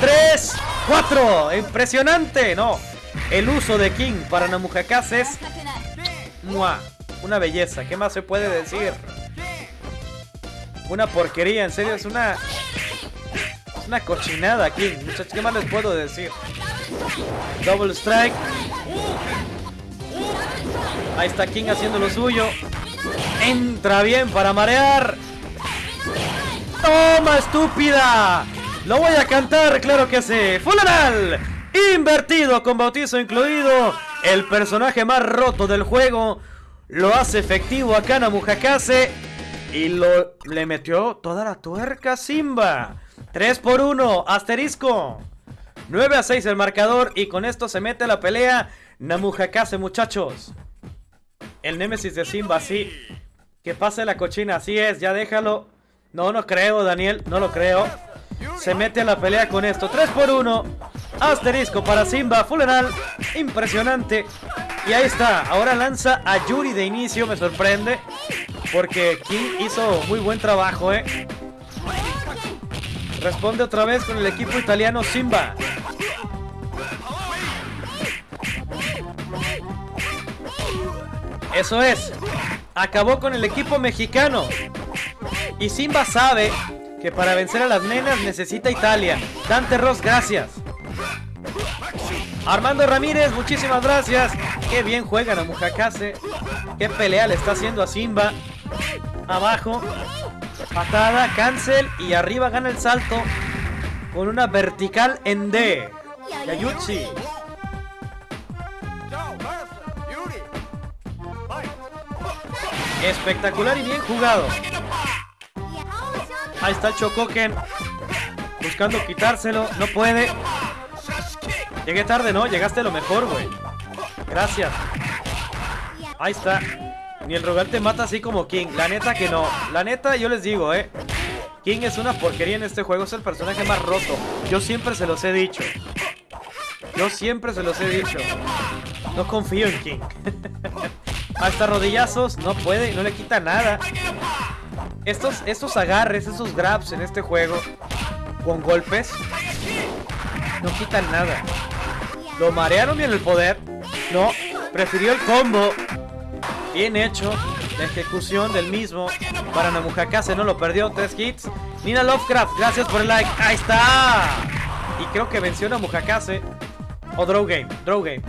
3, 4. Impresionante. No. El uso de King para Namujakase es ¡mua! una belleza. ¿Qué más se puede decir? Una porquería. En serio, es una una cochinada aquí, muchachos. ¿Qué más les puedo decir? Double strike. Ahí está King haciendo lo suyo. Entra bien para marear. ¡Toma, estúpida! Lo voy a cantar, claro que sí. Funeral. Invertido con bautizo incluido. El personaje más roto del juego. Lo hace efectivo a Kana Mujakase. Y lo, le metió toda la tuerca a Simba. 3 por 1, asterisco. 9 a 6 el marcador y con esto se mete la pelea Namujakase, muchachos. El némesis de Simba, sí. Que pase la cochina, así es, ya déjalo. No, no creo, Daniel, no lo creo. Se mete a la pelea con esto. 3 por 1. Asterisco para Simba. Funeral. Impresionante. Y ahí está. Ahora lanza a Yuri de inicio. Me sorprende. Porque King hizo muy buen trabajo, ¿eh? Responde otra vez con el equipo italiano Simba. Eso es. Acabó con el equipo mexicano. Y Simba sabe que para vencer a las nenas necesita Italia. Dante Ross, gracias. Armando Ramírez, muchísimas gracias. Qué bien juegan a Mujakase. Qué pelea le está haciendo a Simba. Abajo. Patada, cancel y arriba gana el salto con una vertical en D. Yayuchi. Espectacular y bien jugado. Ahí está el. Buscando quitárselo. No puede. Llegué tarde, ¿no? Llegaste lo mejor, güey. Gracias. Ahí está. Ni el rogar te mata así como King. La neta que no. La neta, yo les digo, eh. King es una porquería en este juego. Es el personaje más roto. Yo siempre se los he dicho. Yo siempre se los he dicho. No confío en King. Hasta rodillazos. No puede. No le quita nada. Estos, estos agarres, esos grabs en este juego. Con golpes. No quitan nada. Lo marearon bien el poder. No, prefirió el combo. Bien hecho. La ejecución del mismo. Para Namujakase no lo perdió. Tres hits. Nina Lovecraft, gracias por el like. Ahí está. Y creo que venció Namujakase. O Draw Game. Draw Game.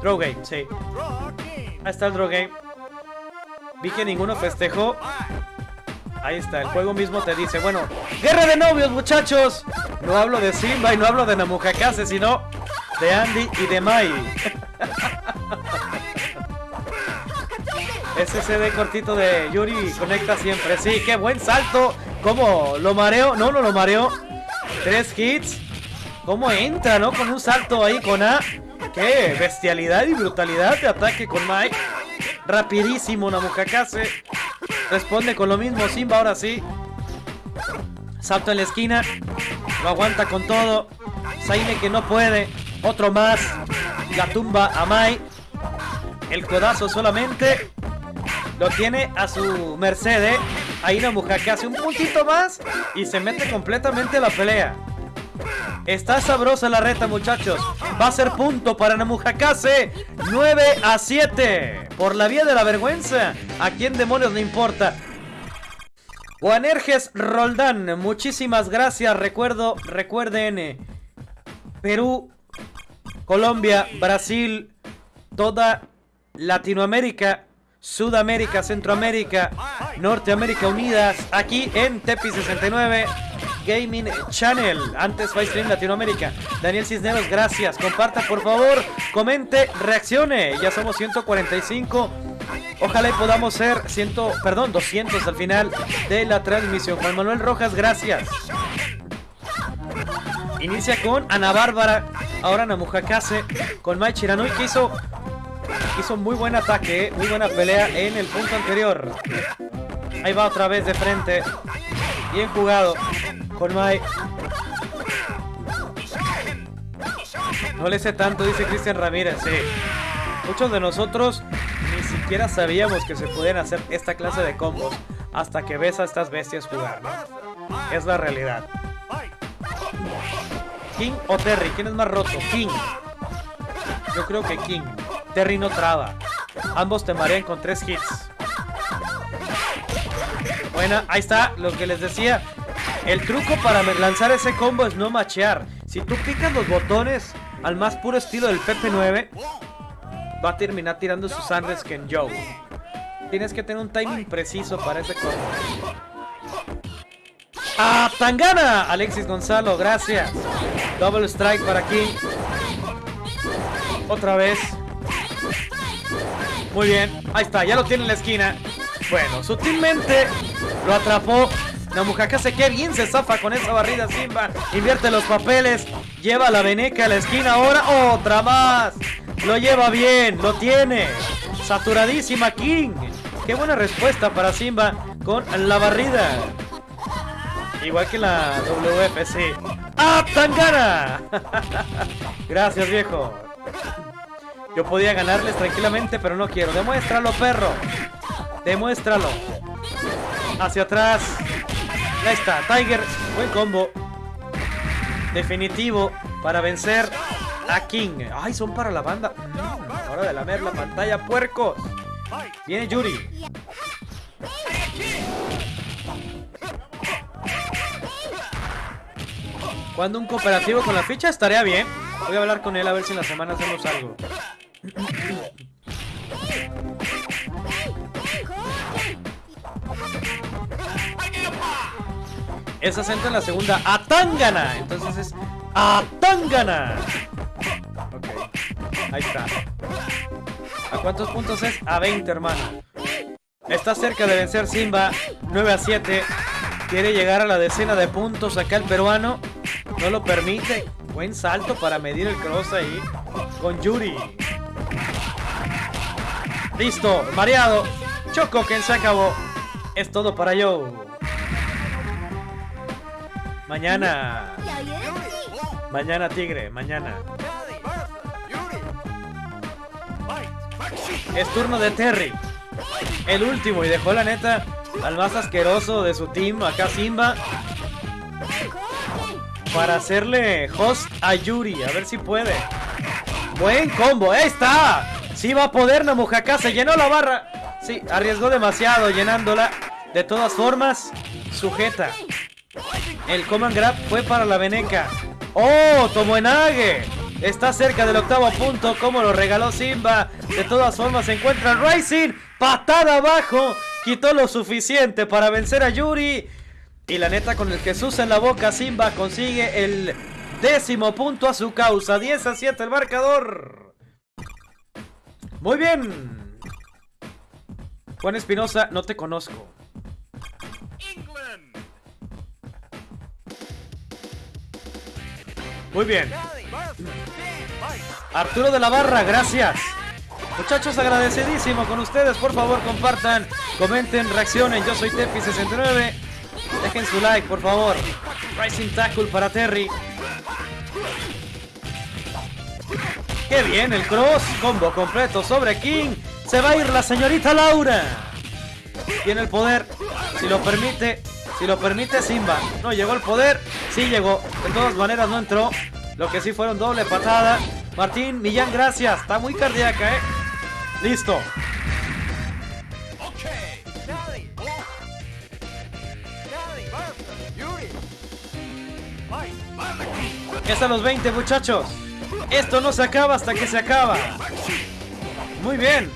Draw Game, sí. Ahí está el Draw Game. Vi que ninguno festejó. Ahí está, el juego mismo te dice, bueno, guerra de novios, muchachos. No hablo de Simba y no hablo de Namujakase, sino de Andy y de Mai. Ese CD cortito de Yuri conecta siempre. Sí, qué buen salto. ¿Cómo? ¿Lo mareo? No, no lo mareo. Tres hits. ¿Cómo entra, no? Con un salto ahí con A. Qué bestialidad y brutalidad de ataque con Mike. Rapidísimo Namujakase. Responde con lo mismo Simba ahora sí. Salto en la esquina. Lo aguanta con todo. Saine que no puede. Otro más. La tumba a Mai. El codazo solamente. Lo tiene a su merced. ¿eh? Ahí Namujakase un puntito más. Y se mete completamente la pelea. Está sabrosa la reta, muchachos. Va a ser punto para Namujakase. 9 a 7. Por la vía de la vergüenza. ¿A quién demonios le importa? Juanerges Roldán, muchísimas gracias. Recuerdo, recuerden, eh, Perú, Colombia, Brasil, toda Latinoamérica, Sudamérica, Centroamérica, Norteamérica unidas aquí en Tepi 69 Gaming Channel. Antes Stream Latinoamérica. Daniel Cisneros, gracias. Comparta por favor, comente, reaccione. Ya somos 145. Ojalá y podamos ser 100, perdón, 200 al final de la transmisión. Juan Manuel Rojas, gracias. Inicia con Ana Bárbara, ahora Namujakase, con Mai Chiranui que hizo, hizo muy buen ataque, muy buena pelea en el punto anterior. Ahí va otra vez de frente. Bien jugado con Mai. No le sé tanto, dice Cristian Ramírez. Muchos de nosotros ni siquiera sabíamos que se podían hacer esta clase de combos hasta que ves a estas bestias jugar. Es la realidad. King o Terry, ¿quién es más roto? King. Yo creo que King. Terry no traba. Ambos te marean con tres hits. Buena, ahí está lo que les decía. El truco para lanzar ese combo es no machear. Si tú picas los botones al más puro estilo del PP9, va a terminar tirando sus Sanders que en Joe. Tienes que tener un timing preciso para ese combo. ¡Ah, Tangana! Alexis Gonzalo, gracias. Double strike para King. Otra vez. Muy bien, ahí está, ya lo tiene en la esquina. Bueno, sutilmente lo atrapó. Namujakase, qué bien se zafa con esa barrida Simba. Invierte los papeles. Lleva la veneca a la esquina ahora. Otra más. Lo lleva bien, lo tiene. Saturadísima King. Qué buena respuesta para Simba con la barrida. Igual que la WFC. ¡Ah, Tangana! Gracias, viejo. Yo podía ganarles tranquilamente, pero no quiero. Demuéstralo, perro. Demuéstralo. Hacia atrás. Ahí está, Tiger. Buen combo. Definitivo para vencer a King. Ay, son para la banda. Mm, hora de lamer la pantalla, puercos. Viene Yuri. Cuando un cooperativo con la ficha estaría bien. Voy a hablar con él a ver si en la semana hacemos algo. Es acento en la segunda. ¡Atangana! Entonces es ¡Atangana! Ok. Ahí está. ¿A cuántos puntos es? A 20, hermano. Está cerca de vencer Simba. 9 a 7. Quiere llegar a la decena de puntos acá el peruano. No lo permite. Buen salto para medir el cross ahí. Con Yuri. Listo. Mareado. Choco que se acabó. Es todo para yo. Mañana. Mañana, Tigre. Mañana. Es turno de Terry. El último. Y dejó la neta al más asqueroso de su team. Acá Simba. para hacerle host a Yuri. A ver si puede. Buen combo. ¡Ahí está! Sí va a poder Namuhaka. Se llenó la barra. Sí, arriesgó demasiado llenándola. De todas formas, sujeta. El command grab fue para la Veneca. ¡Oh! Tomoenage. Está cerca del octavo punto. Como lo regaló Simba. De todas formas, se encuentra Rising. Patada abajo. Quitó lo suficiente para vencer a Yuri. Y la neta, con el Jesús en la boca, Simba consigue el décimo punto a su causa. 10 a 7 el marcador. Muy bien. Juan Espinosa, no te conozco. England. Muy bien. Arturo de la Barra, gracias. Muchachos, agradecidísimo con ustedes. Por favor, compartan, comenten, reaccionen. Yo soy Tepi69. Dejen su like, por favor. Rising Tackle para Terry. ¡Qué bien! El cross. Combo completo sobre King. Se va a ir la señorita Laura. Tiene el poder. Si lo permite. Si lo permite Simba. No llegó el poder. Sí llegó. De todas maneras no entró. Lo que sí fueron doble patada. Martín Millán, gracias. Está muy cardíaca, ¿eh? Listo. Fight. Es a los 20, muchachos. Esto no se acaba hasta que se acaba. Muy bien.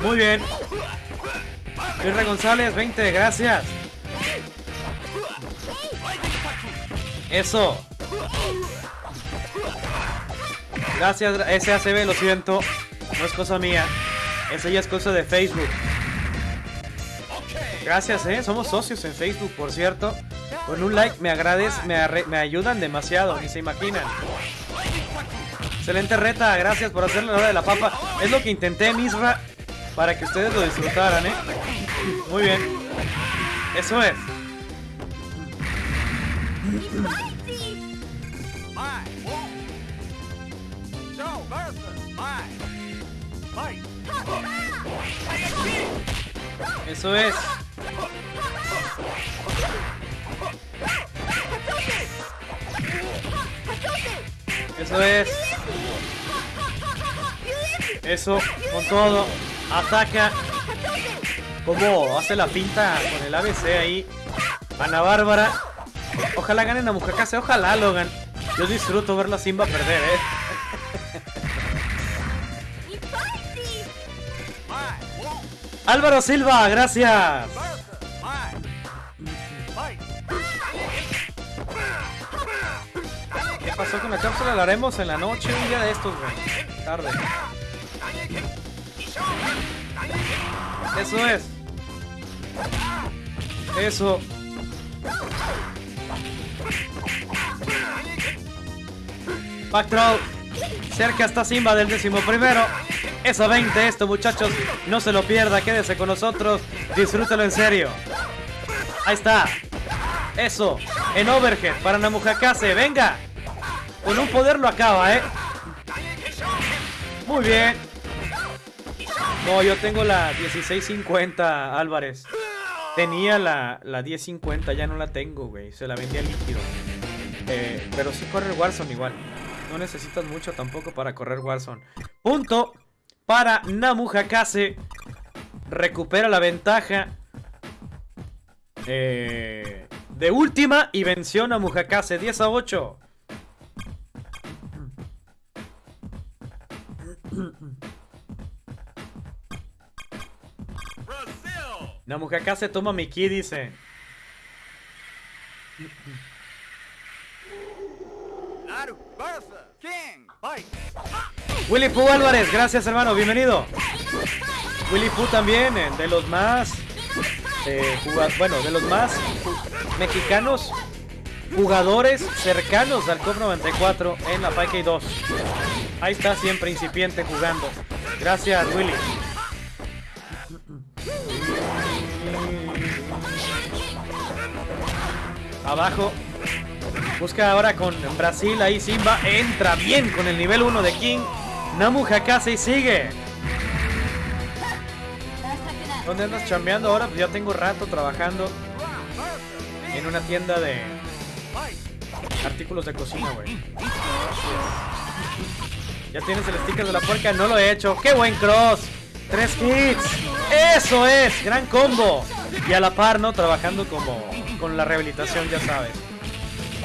Muy bien. González, 20, gracias. Eso. Gracias, SACB, lo siento. No es cosa mía. Eso ya es cosa de Facebook. Gracias, eh. Somos socios en Facebook, por cierto. Con un like me agrades, me, me ayudan demasiado, ni se imaginan. Excelente reta, gracias por hacer la hora de la papa. Es lo que intenté, Misra, para que ustedes lo disfrutaran, eh. Muy bien. Eso es. Eso es. Eso es. Eso, con todo. Ataca. Como hace la pinta con el ABC ahí. Ana Bárbara. Ojalá ganen a Mujacase, ojalá lo. Yo disfruto ver la Simba perder, eh. Álvaro Silva, gracias. ¿Qué pasó con la cápsula? La haremos en la noche, un día de estos, güey. Tarde. Eso es. Eso. Backthrow. Cerca está Simba del décimo primero. Eso 20 esto, muchachos. No se lo pierda, quédese con nosotros. Disfrútelo en serio. Ahí está. Eso. En overhead para Namujakase. Venga. Con un poder lo acaba, ¿eh? Muy bien. No, yo tengo la 1650, Álvarez. Tenía la, la 1050, ya no la tengo, güey. Se la vendía líquido. Eh, pero sí corre Warzone igual. No necesitas mucho tampoco para correr Warzone. Punto para Namujakase. Recupera la ventaja. eh, de última y venció a Namujakase 10 a 8. Brazil. Namujakase toma mi ki, dice. Willy Poo Álvarez, gracias hermano, bienvenido. Willy Poo también, eh, de los más, eh, bueno, de los más mexicanos jugadores cercanos al COP 94 en la Pike 2. Ahí está siempre incipiente jugando. Gracias Willy. Abajo. Busca ahora con Brasil, ahí Simba entra bien con el nivel 1 de King. Namu Hakase sigue. ¿Dónde andas chambeando ahora? Pues ya tengo rato trabajando en una tienda de artículos de cocina, güey. Ya tienes el sticker de la puerca, no lo he hecho. ¡Qué buen cross! Tres hits. Eso es, gran combo. Y a la par, ¿no? Trabajando como con la rehabilitación, ya sabes.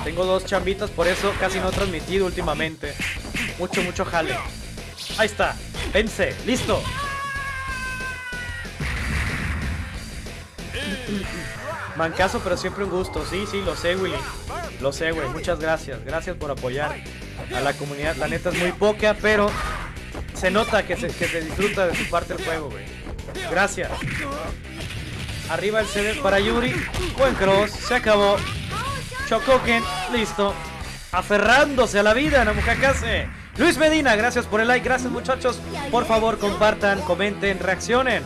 Tengo dos chambitas, por eso casi no he transmitido últimamente. Mucho, mucho jale. Ahí está. Vence. Listo. Mancaso, pero siempre un gusto. Sí, sí, lo sé, Willy. Lo sé, güey. Muchas gracias. Gracias por apoyar a la comunidad. La neta es muy poca, pero se nota que se, que se disfruta de su parte el juego, güey. Gracias. Arriba el CD para Yuri. Buen cross. Se acabó. Chocoken. Listo. Aferrándose a la vida, Namujakase. Luis Medina, gracias por el like. Gracias, muchachos. Por favor, compartan, comenten, reaccionen.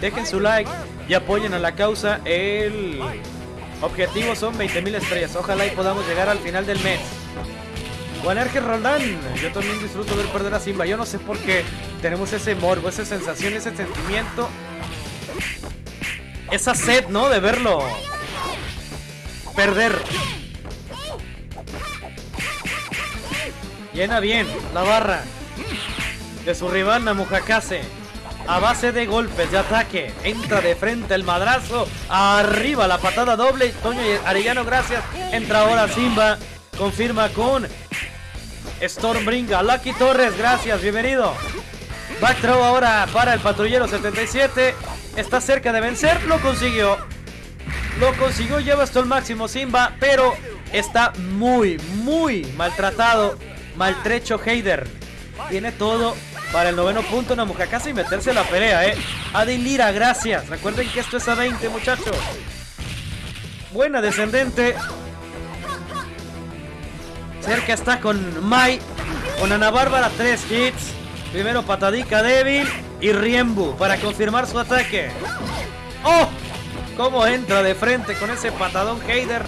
Dejen su like y apoyen a la causa. El objetivo son 20.000 estrellas. Ojalá y podamos llegar al final del mes. Juanerge Roldán, yo también disfruto ver perder a Simba. Yo no sé por qué tenemos ese morbo, esa sensación, ese sentimiento. Esa sed, ¿no? De verlo perder. Llena bien la barra de su rival Namujakase. A base de golpes de ataque. Entra de frente el madrazo. Arriba la patada doble. Toño Arellano, gracias. Entra ahora Simba. Confirma con Stormbringa. Lucky Torres, gracias. Bienvenido. Back throw ahora para el patrullero 77. Está cerca de vencer. Lo consiguió. Lo consiguió. Lleva esto al máximo Simba. Pero está muy, muy maltratado. Maltrecho Heider. Tiene todo para el noveno punto Namujakase y meterse en la pelea, ¿eh? Adin Lira, gracias. Recuerden que esto es a 20, muchachos. Buena descendente. Cerca está con Mai. Con Ana Bárbara, tres hits. Primero patadica débil y Riembu para confirmar su ataque. ¡Oh! Cómo entra de frente con ese patadón Heider.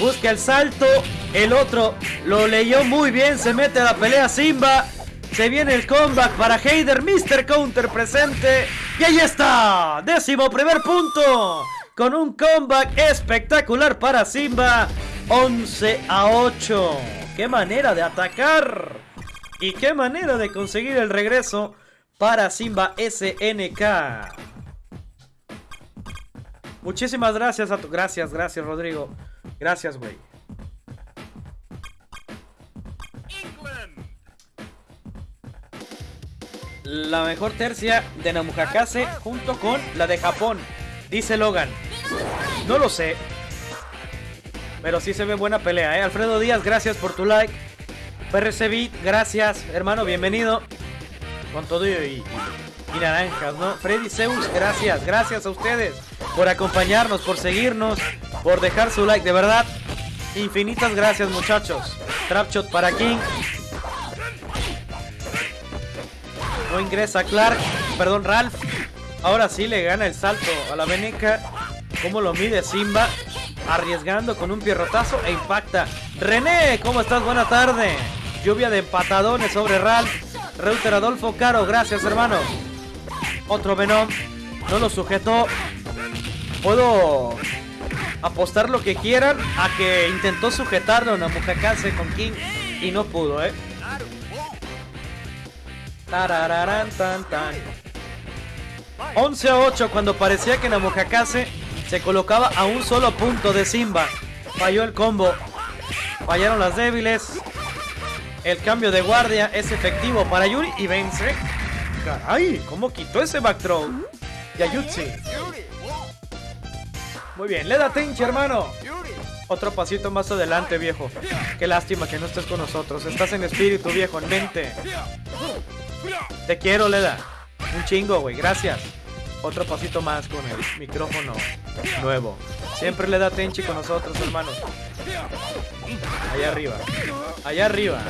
Busca el salto. El otro lo leyó muy bien. Se mete a la pelea Simba. Se viene el comeback para Heider. Mr. Counter presente. Y ahí está. Décimo primer punto. Con un comeback espectacular para Simba. 11 a 8. Qué manera de atacar. Y qué manera de conseguir el regreso para Simba SNK. Muchísimas gracias a tu... Gracias, gracias Rodrigo. Gracias, güey. La mejor tercia de Namujakase junto con la de Japón. Dice Logan. No lo sé. Pero sí se ve buena pelea, ¿eh? Alfredo Díaz, gracias por tu like. PRC gracias, hermano, bienvenido. Con todo y, y, naranjas, ¿no? Freddy Zeus, gracias, gracias a ustedes por acompañarnos, por seguirnos, por dejar su like, de verdad. Infinitas gracias, muchachos. Trapshot para King. No ingresa Clark, perdón, Ralph. Ahora sí le gana el salto a la Veneca. ¿Cómo lo mide Simba? Arriesgando con un pierrotazo e impacta. René, ¿cómo estás? Buena tarde. Lluvia de empatadones sobre Ralph. Reuter Adolfo Caro, gracias hermano. Otro Venom. No lo sujetó. Puedo apostar lo que quieran a que intentó sujetarlo a Namujakase con King y no pudo, ¿eh? Tarararán, tan, tan. 11 a 8 cuando parecía que Namujakase se colocaba a un solo punto de Simba. Falló el combo. Fallaron las débiles. El cambio de guardia es efectivo para Yuri y vence. Caray, ¿cómo quitó ese back throw? Yayutsi. Muy bien, le da Tenchi, hermano. Otro pasito más adelante, viejo. Qué lástima que no estés con nosotros. Estás en espíritu, viejo, en mente. Te quiero, Leda. Un chingo, güey. Gracias. Otro pasito más con el micrófono nuevo. Siempre le da Tenchi con nosotros, hermano. Allá arriba. Allá arriba.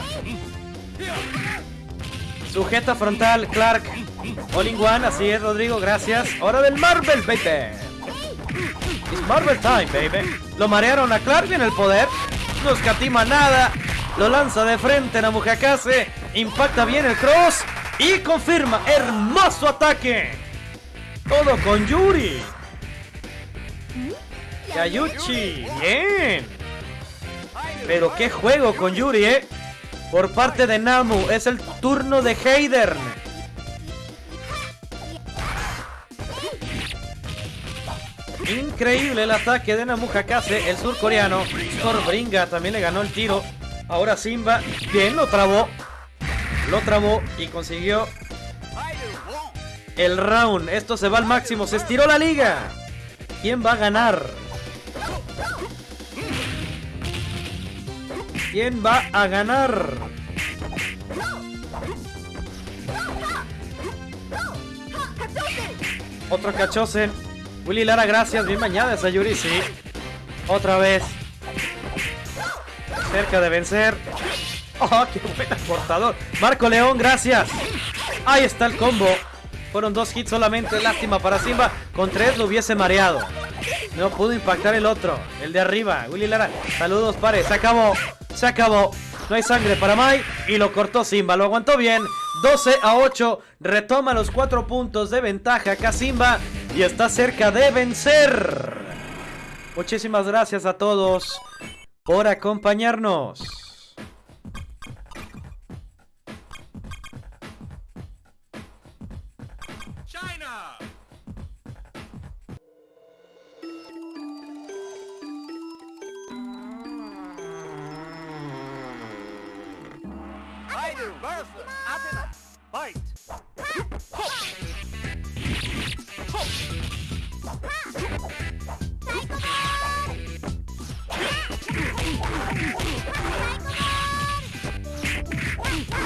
Sujeta frontal, Clark. All in one, así es, Rodrigo, gracias. Hora del Marvel, baby. It's Marvel time, baby. Lo marearon a Clark en el poder. no escatima nada. Lo lanza de frente Namujakase. Impacta bien el cross. Y confirma. Hermoso ataque. Todo con Yuri. Yayuchi. Bien. Pero qué juego con Yuri, eh. Por parte de Namu. Es el turno de Heidern. Increíble el ataque de Namu Hakase, el surcoreano. Scorbringa también le ganó el tiro. Ahora Simba, bien, lo trabó. Lo trabó y consiguió el round. Esto se va al máximo, se estiró la liga. ¿Quién va a ganar? ¿Quién va a ganar? Otro cachosen. Willy Lara, gracias. Bien bañada esa Yuri, sí. Otra vez. Cerca de vencer. ¡Oh, qué buen cortador! Marco León, gracias. Ahí está el combo. Fueron dos hits solamente. Lástima para Simba. Con tres lo hubiese mareado. No pudo impactar el otro. El de arriba. Willy Lara. Saludos, pare. Se acabó. Se acabó. No hay sangre para Mai. Y lo cortó Simba. Lo aguantó bien. 12 a 8. Retoma los 4 puntos de ventaja acá Simba. Y está cerca de vencer. Muchísimas gracias a todos por acompañarnos.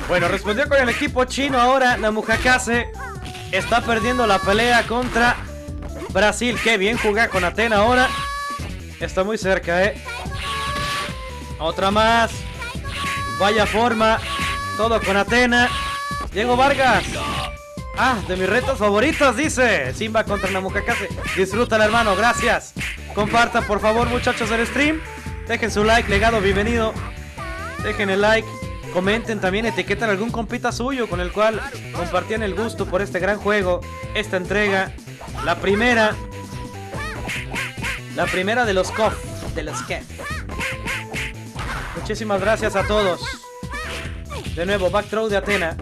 Bueno, respondió con el equipo chino ahora. Namujakase está perdiendo la pelea contra Brasil. Qué bien jugar con Atena ahora. Está muy cerca, ¿eh? Otra más. Vaya forma. Todo con Atena. Diego Vargas. Ah, de mis retos favoritos, dice. Simba contra Namujakase. Disfrútala, hermano. Gracias. Compartan, por favor, muchachos, el stream. Dejen su like, legado, bienvenido. Dejen el like. Comenten también, etiquetan algún compita suyo con el cual compartían el gusto por este gran juego, esta entrega. La primera. La primera de los KOF. De los KEF. Muchísimas gracias a todos. De nuevo, back throw de Atena.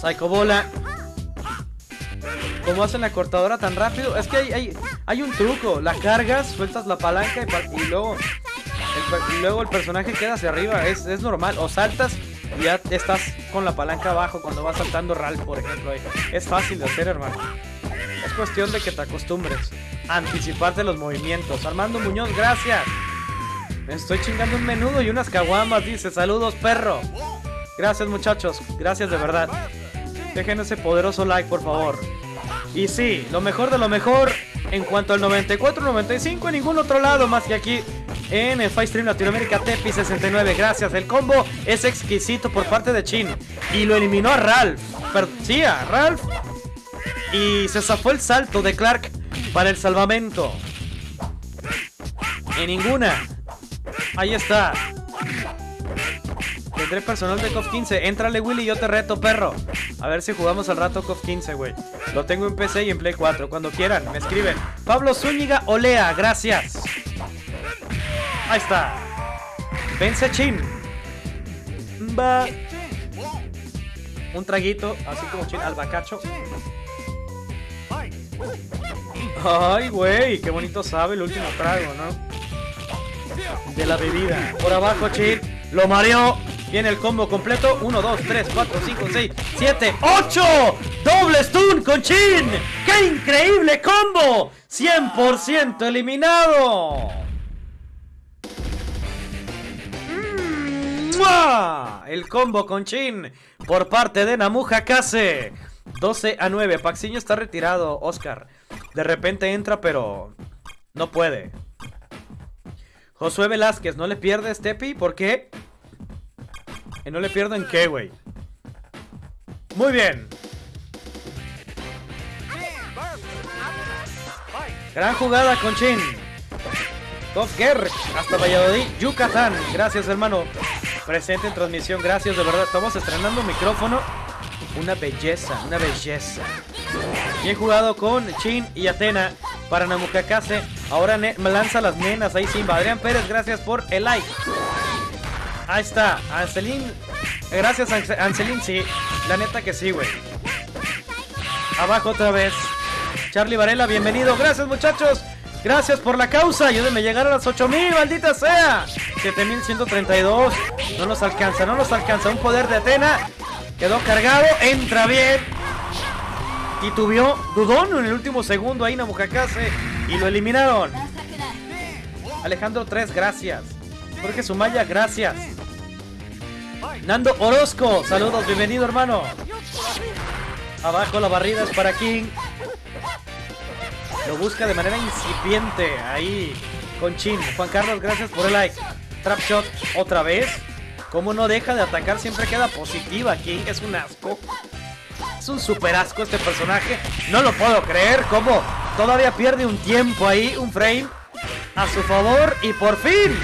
Psycho Bola. ¿Cómo hacen la cortadora tan rápido? Es que hay, hay, un truco. La cargas, sueltas la palanca y, luego, el, luego el personaje queda hacia arriba. Es, es normal. O saltas y ya estás con la palanca abajo cuando vas saltando Ralph, por ejemplo. Es fácil de hacer, hermano. Es cuestión de que te acostumbres a anticiparte los movimientos. Armando Muñoz, gracias. Me estoy chingando un menudo y unas caguamas, dice. Saludos, perro. Gracias, muchachos. Gracias de verdad. Dejen ese poderoso like, por favor. Y sí, lo mejor de lo mejor en cuanto al 94-95 en ningún otro lado más que aquí en el Stream Latinoamérica Tepi 69. Gracias, el combo es exquisito por parte de Chin. Y lo eliminó a Ralph. Pero, sí, a Ralph. Y se zafó el salto de Clark para el salvamento. En ninguna. Ahí está. Tendré personal de COF 15. Éntrale, Willy, yo te reto, perro. A ver si jugamos al rato COF 15, güey. Lo tengo en PC y en Play 4. Cuando quieran, me escriben. Pablo Zúñiga Olea, gracias. Ahí está. Vence Chin. Va. Un traguito, así como Chin, al bacacho. Ay, güey, qué bonito sabe el último trago, ¿no? De la bebida. Por abajo, Chin. Lo mareó. Viene el combo completo. 1, 2, 3, 4, 5, 6, 7, 8. Doble stun con Chin. ¡Qué increíble combo! 100% eliminado. ¡Mua! El combo con Chin por parte de Namuja Kase. 12 a 9. Paxiño está retirado, Oscar. De repente entra, pero no puede. Josué Velázquez, ¿no le pierde Stepi? ¿Por qué? ¿Y no le pierdo en qué, güey? Muy bien. Gran jugada con Chin. Top Gear hasta Valladolid, Yucatán. Gracias, hermano. Presente en transmisión, gracias, de verdad. Estamos estrenando micrófono. Una belleza, una belleza. Bien jugado con Chin y Atena para Namukakase. Ahora me lanza las nenas ahí Simba. Adrián Pérez, gracias por el like. Ahí está, Anselín. Gracias, Anselín, sí. La neta que sí, güey. Abajo otra vez. Charlie Varela, bienvenido. Gracias, muchachos. Gracias por la causa. Ayúdenme a llegar a las 8000, maldita sea. 7132. No nos alcanza, no nos alcanza. Un poder de Atena. Quedó cargado. Entra bien. Titubió. Dudón en el último segundo ahí Namukakase. Y lo eliminaron. Alejandro 3, gracias. Jorge Sumaya, gracias. Nando Orozco, saludos, bienvenido hermano. Abajo la barrida es para King. Lo busca de manera incipiente ahí con Chin. Juan Carlos, gracias por el like. Trap shot otra vez. Como no deja de atacar, siempre queda positiva King. Es un asco. Es un super asco este personaje. No lo puedo creer. Como todavía pierde un tiempo ahí, un frame a su favor. Y por fin,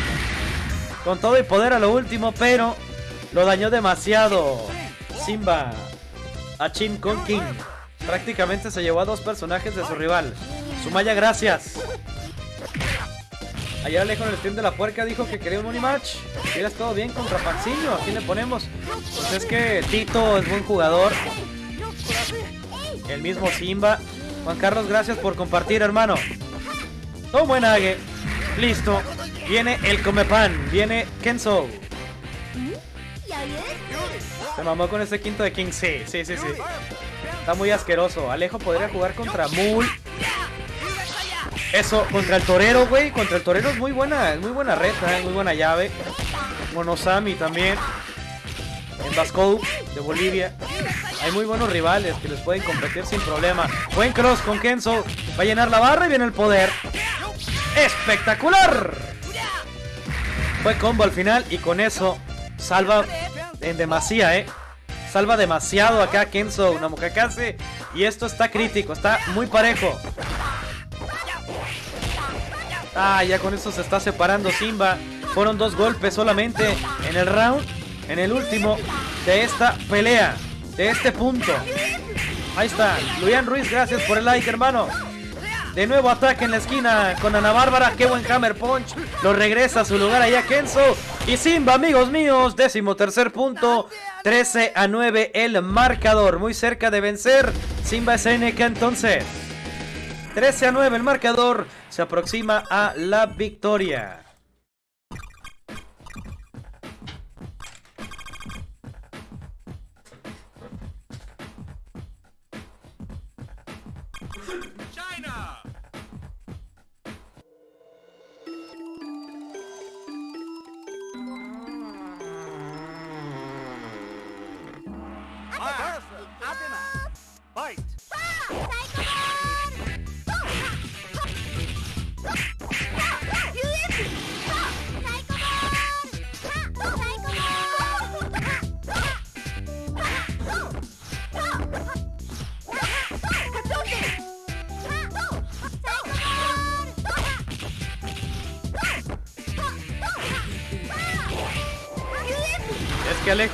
con todo y poder a lo último, pero lo dañó demasiado. Simba a Chin con King. Prácticamente se llevó a dos personajes de su rival. Sumaya, gracias. Ayer Alejo en el stream de la puerca dijo que quería un Unimatch. Hubiera todo bien contra Panciño. Aquí le ponemos. Pues es que Tito es buen jugador. El mismo Simba. Juan Carlos, gracias por compartir, hermano. Todo buen Ague. Listo. Viene el Comepan. Viene Kenzo. Se mamó con ese quinto de King. Sí, sí, sí, sí. Está muy asqueroso. Alejo podría jugar contra Mul. Eso, contra el torero, güey. Contra el torero es muy buena, es muy buena reta, es muy buena llave. Monosami también. En Basco de Bolivia. Hay muy buenos rivales que les pueden competir sin problema. Buen cross con Kenzo. Va a llenar la barra y viene el poder. ¡Espectacular! Fue combo al final y con eso salva en demasía, ¿eh? Salva demasiado acá Kenzo Namukakase. Y esto está crítico, está muy parejo. Ah, ya con eso se está separando Simba. Fueron dos golpes solamente en el round, en el último de esta pelea, de este punto. Ahí está, Luian Ruiz, gracias por el like, hermano. De nuevo ataque en la esquina con Ana Bárbara. Qué buen Hammer Punch. Lo regresa a su lugar allá Kenzo. Y Simba, amigos míos. Décimo tercer punto. 13 a 9 el marcador. Muy cerca de vencer. Simba SNK entonces. 13 a 9 el marcador. Se aproxima a la victoria.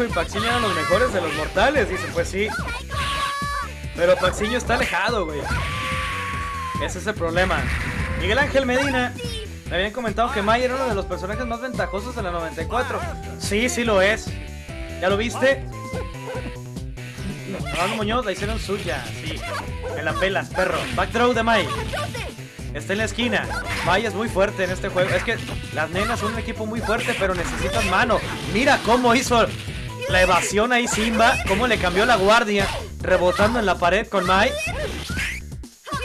Y Paxiño eran los mejores de los mortales. Dice, pues sí. Pero Paxiño está alejado, güey. Ese es el problema. Miguel Ángel Medina. Me habían comentado que May era uno de los personajes más ventajosos de la 94. Sí, sí lo es. ¿Ya lo viste? Rolando Muñoz la hicieron suya, sí. En la pelas, perro. Backdraw de Mai. Está en la esquina. Mai es muy fuerte en este juego. Es que las nenas son un equipo muy fuerte, pero necesitan mano. Mira cómo hizo la evasión ahí Simba. Cómo le cambió la guardia. Rebotando en la pared con Mai.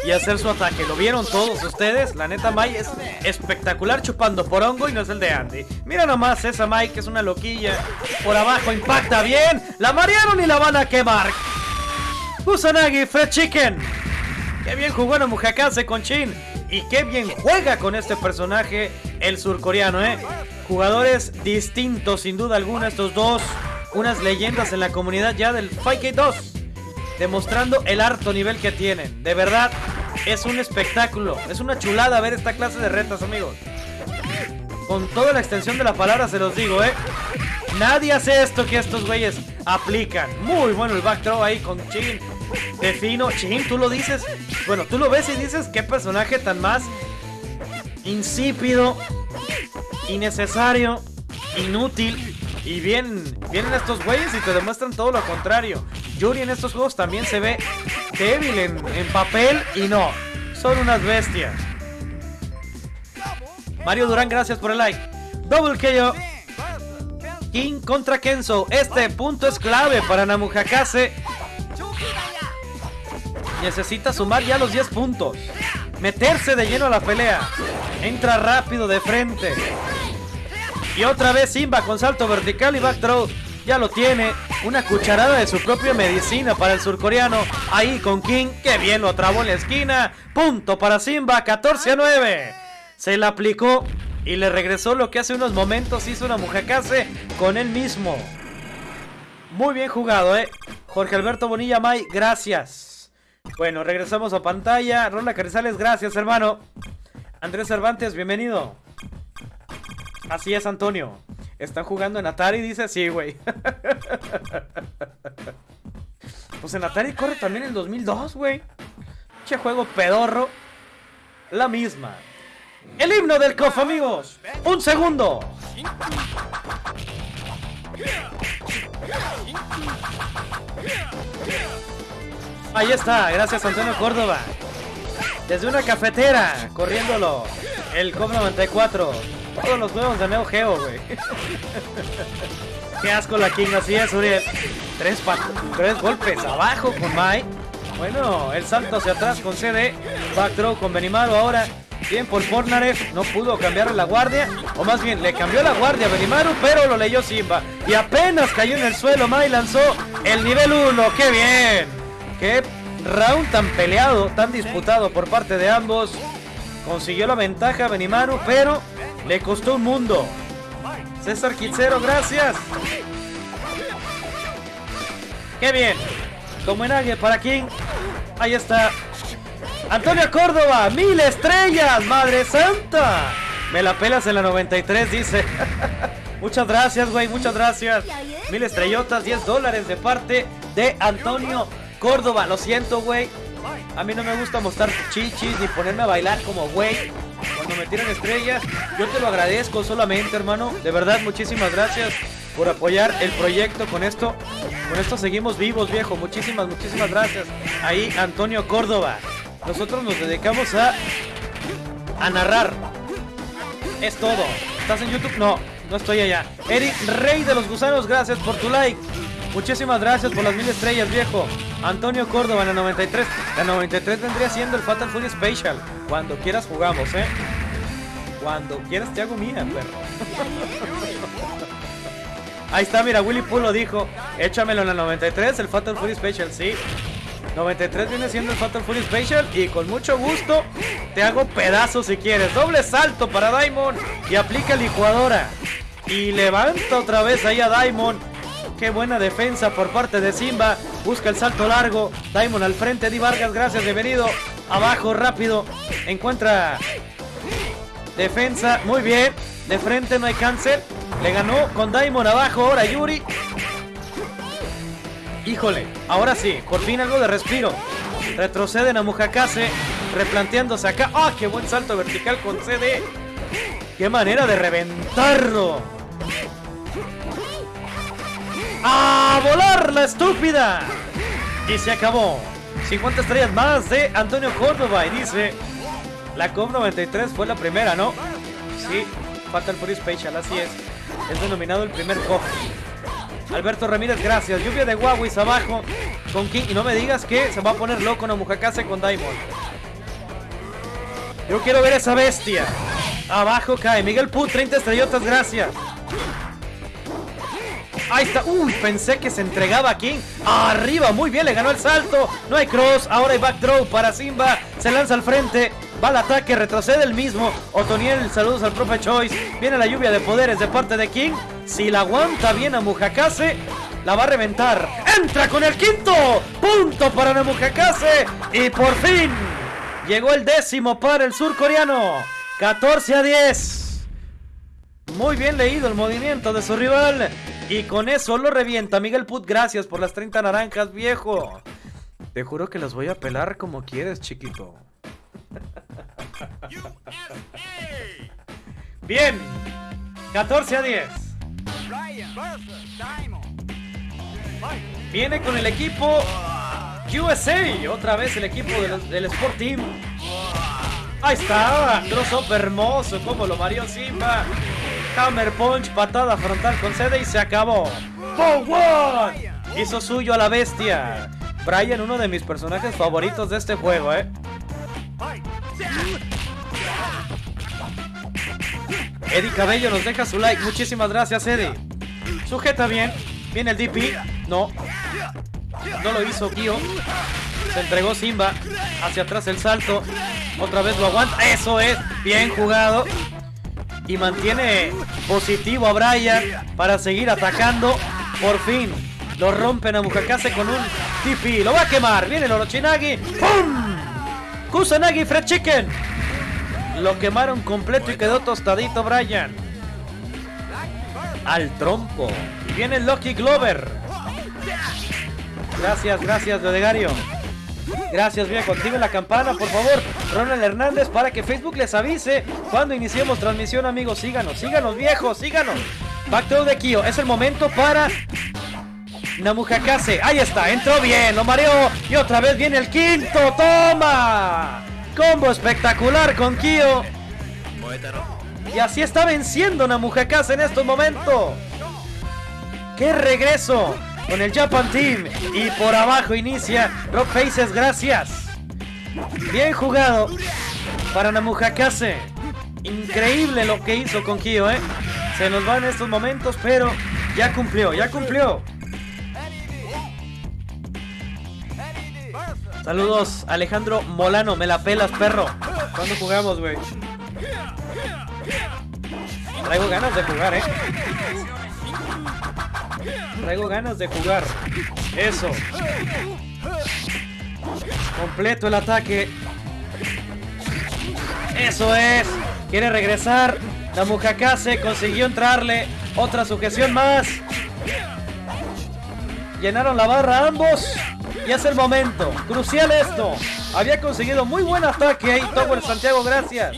Y hacer su ataque. ¿Lo vieron todos ustedes? La neta Mai es espectacular chupando por hongo y no es el de Andy. Mira nomás esa Mai que es una loquilla. Por abajo impacta bien. La marearon y la van a quemar. Kusanagi, Fred Chicken. Qué bien jugó en Mujakase con Chin. Y qué bien juega con este personaje el surcoreano, ¿eh? Jugadores distintos, sin duda alguna, estos dos. Unas leyendas en la comunidad ya del Fight 2 Demostrando el harto nivel que tienen. De verdad, es un espectáculo. Es una chulada ver esta clase de retas, amigos. Con toda la extensión de la palabra se los digo, ¿eh? Nadie hace esto que estos güeyes aplican. Muy bueno el back throw ahí con Chin. De fino. Chin, tú lo dices. Bueno, tú lo ves y dices qué personaje tan más insípido, innecesario, inútil. Y bien, vienen estos güeyes y te demuestran todo lo contrario. Yuri en estos juegos también se ve débil en, papel y no. Son unas bestias. Mario Durán, gracias por el like. Double KO. King contra Kenzo. Este punto es clave para Namujakase. Necesita sumar ya los 10 puntos. Meterse de lleno a la pelea. Entra rápido de frente. Y otra vez Simba con salto vertical y back throw. Ya lo tiene. Una cucharada de su propia medicina para el surcoreano. Ahí con King. Que bien lo trabó en la esquina. Punto para Simba. 14 a 9. Se la aplicó y le regresó lo que hace unos momentos hizo una Mujakase con él mismo. Muy bien jugado, ¿eh? Jorge Alberto Bonilla May, gracias. Bueno, regresamos a pantalla. Rola Carrizales, gracias, hermano. Andrés Cervantes, bienvenido. Así es, Antonio. ¿Están jugando en Atari? Dice, sí, güey. pues en Atari corre también el 2002, güey. Che juego pedorro. La misma. El himno del COF, amigos. Un segundo. Ahí está, gracias Antonio Córdoba. Desde una cafetera, corriéndolo. El COF 94. Todos los huevos de Neo Geo, güey. Qué asco la King, es, Uriel. Tres, tres golpes abajo con Mai. Bueno, el salto hacia atrás con CD. Back throw con Benimaru ahora. Bien por Fornarev, no pudo cambiar la guardia, o más bien le cambió la guardia a Benimaru, pero lo leyó Simba. Y apenas cayó en el suelo, Mai lanzó el nivel 1, ¡qué bien! ¡Qué round tan peleado, tan disputado por parte de ambos! Consiguió la ventaja Benimaru, pero le costó un mundo. César Quitzero, gracias. ¡Qué bien! Como en alguien para King. Ahí está. Antonio Córdoba, mil estrellas, Madre Santa. Me la pelas en la 93, dice. muchas gracias, güey, muchas gracias. Mil estrellotas, 10 dólares de parte de Antonio Córdoba. Lo siento, güey. A mí no me gusta mostrar chichis ni ponerme a bailar como güey. Cuando me tiran estrellas, yo te lo agradezco solamente, hermano. De verdad, muchísimas gracias por apoyar el proyecto con esto. Con esto seguimos vivos, viejo. Muchísimas, muchísimas gracias. Ahí, Antonio Córdoba. Nosotros nos dedicamos a, a narrar. Es todo. ¿Estás en YouTube? No, no estoy allá. Eric Rey de los Gusanos, gracias por tu like. Muchísimas gracias por las mil estrellas, viejo. Antonio Córdoba en la 93. La 93 vendría siendo el Fatal Fury Special. Cuando quieras jugamos, ¿eh? Cuando quieras te hago mía, perro. Ahí está, mira, Willy Pool lo dijo. Échamelo en la 93, el Fatal Fury Special, sí. 93 viene siendo el Fatal Fury Special y con mucho gusto te hago pedazos si quieres. Doble salto para Diamond y aplica licuadora. Y levanta otra vez ahí a Diamond. Qué buena defensa por parte de Simba. Busca el salto largo. Diamond al frente. Di Vargas, gracias, bienvenido. Abajo, rápido. Encuentra defensa. Muy bien. De frente no hay cáncer. Le ganó con Diamond abajo. Ahora Yuri. Híjole, ahora sí, por fin algo de respiro. Retroceden a Mujakase, replanteándose acá. ¡Ah, qué buen salto vertical con CD! ¡Qué manera de reventarlo! ¡A volar la estúpida! Y se acabó. 50 estrellas más de Antonio Córdoba. Y dice, la COP 93 fue la primera, ¿no? Sí, Fatal Fury Special, así es. Es denominado el primer COP. Alberto Ramírez, gracias. Lluvia de Huawei abajo con King. Y no me digas que se va a poner loco en Mujakase con Diamond. Yo quiero ver esa bestia. Abajo cae. Miguel Put, 30 estrellotas, gracias. Ahí está. Uy, pensé que se entregaba a King. Arriba, muy bien, le ganó el salto. No hay cross. Ahora hay back throw para Simba. Se lanza al frente. Va al ataque, retrocede el mismo. Otoniel, saludos al profe Choice. Viene la lluvia de poderes de parte de King. Si la aguanta bien a Mujakase, la va a reventar. Entra con el quinto. Punto para Mujakase. Y por fin, Llegó el décimo para el surcoreano. 14 a 10. Muy bien leído el movimiento de su rival. Y con eso lo revienta. Miguel Put, gracias por las 30 naranjas, viejo. Te juro que las voy a pelar como quieres, chiquito. Bien. 14 a 10. Viene con el equipo USA. Otra vez el equipo del Sport Team. Ahí está. Crossover hermoso. Como lo mareó Simba. Hammer Punch. Patada frontal con sede y se acabó. one! Hizo suyo a la bestia. Brian, uno de mis personajes favoritos de este juego, ¿eh? Eddie Cabello nos deja su like. Muchísimas gracias, Eddie. Sujeta bien. Viene el DP. No. No lo hizo Kyo. Se entregó Simba. Hacia atrás el salto. Otra vez lo aguanta. Eso es. Bien jugado. Y mantiene positivo a Brian para seguir atacando. Por fin. Lo rompen a Mukakase con un TP. Lo va a quemar. Viene el Orochinagi. ¡Pum! Kusanagi Fred Chicken. Lo quemaron completo y quedó tostadito Brian. Al trompo. Viene Lucky Glover. Gracias, gracias, Ledegario. Gracias, viejo. Activen la campana, por favor. Ronald Hernández, para que Facebook les avise cuando iniciemos transmisión, amigos. Síganos, síganos, viejos, síganos. Back de Kyo. Es el momento para Namujakase. Ahí está, entró bien, lo mareó. Y otra vez viene el quinto. ¡Toma! Combo espectacular con Kyo. Y así está venciendo Namujakase en estos momentos. ¡Qué regreso! Con el Japan Team. Y por abajo inicia Rock Faces, gracias. Bien jugado para Namujakase. Increíble lo que hizo con Kyo, ¿eh? Se nos va en estos momentos, pero ya cumplió, ya cumplió. Saludos, Alejandro Molano, me la pelas, perro. ¿Cuándo jugamos, güey? Traigo ganas de jugar, eh. Traigo ganas de jugar. Eso. Completo el ataque. Eso es. Quiere regresar. La Mukakase consiguió entrarle. Otra sujeción más. Llenaron la barra ambos. Y es el momento. Crucial esto. Había conseguido muy buen ataque ahí. Tower Santiago, gracias.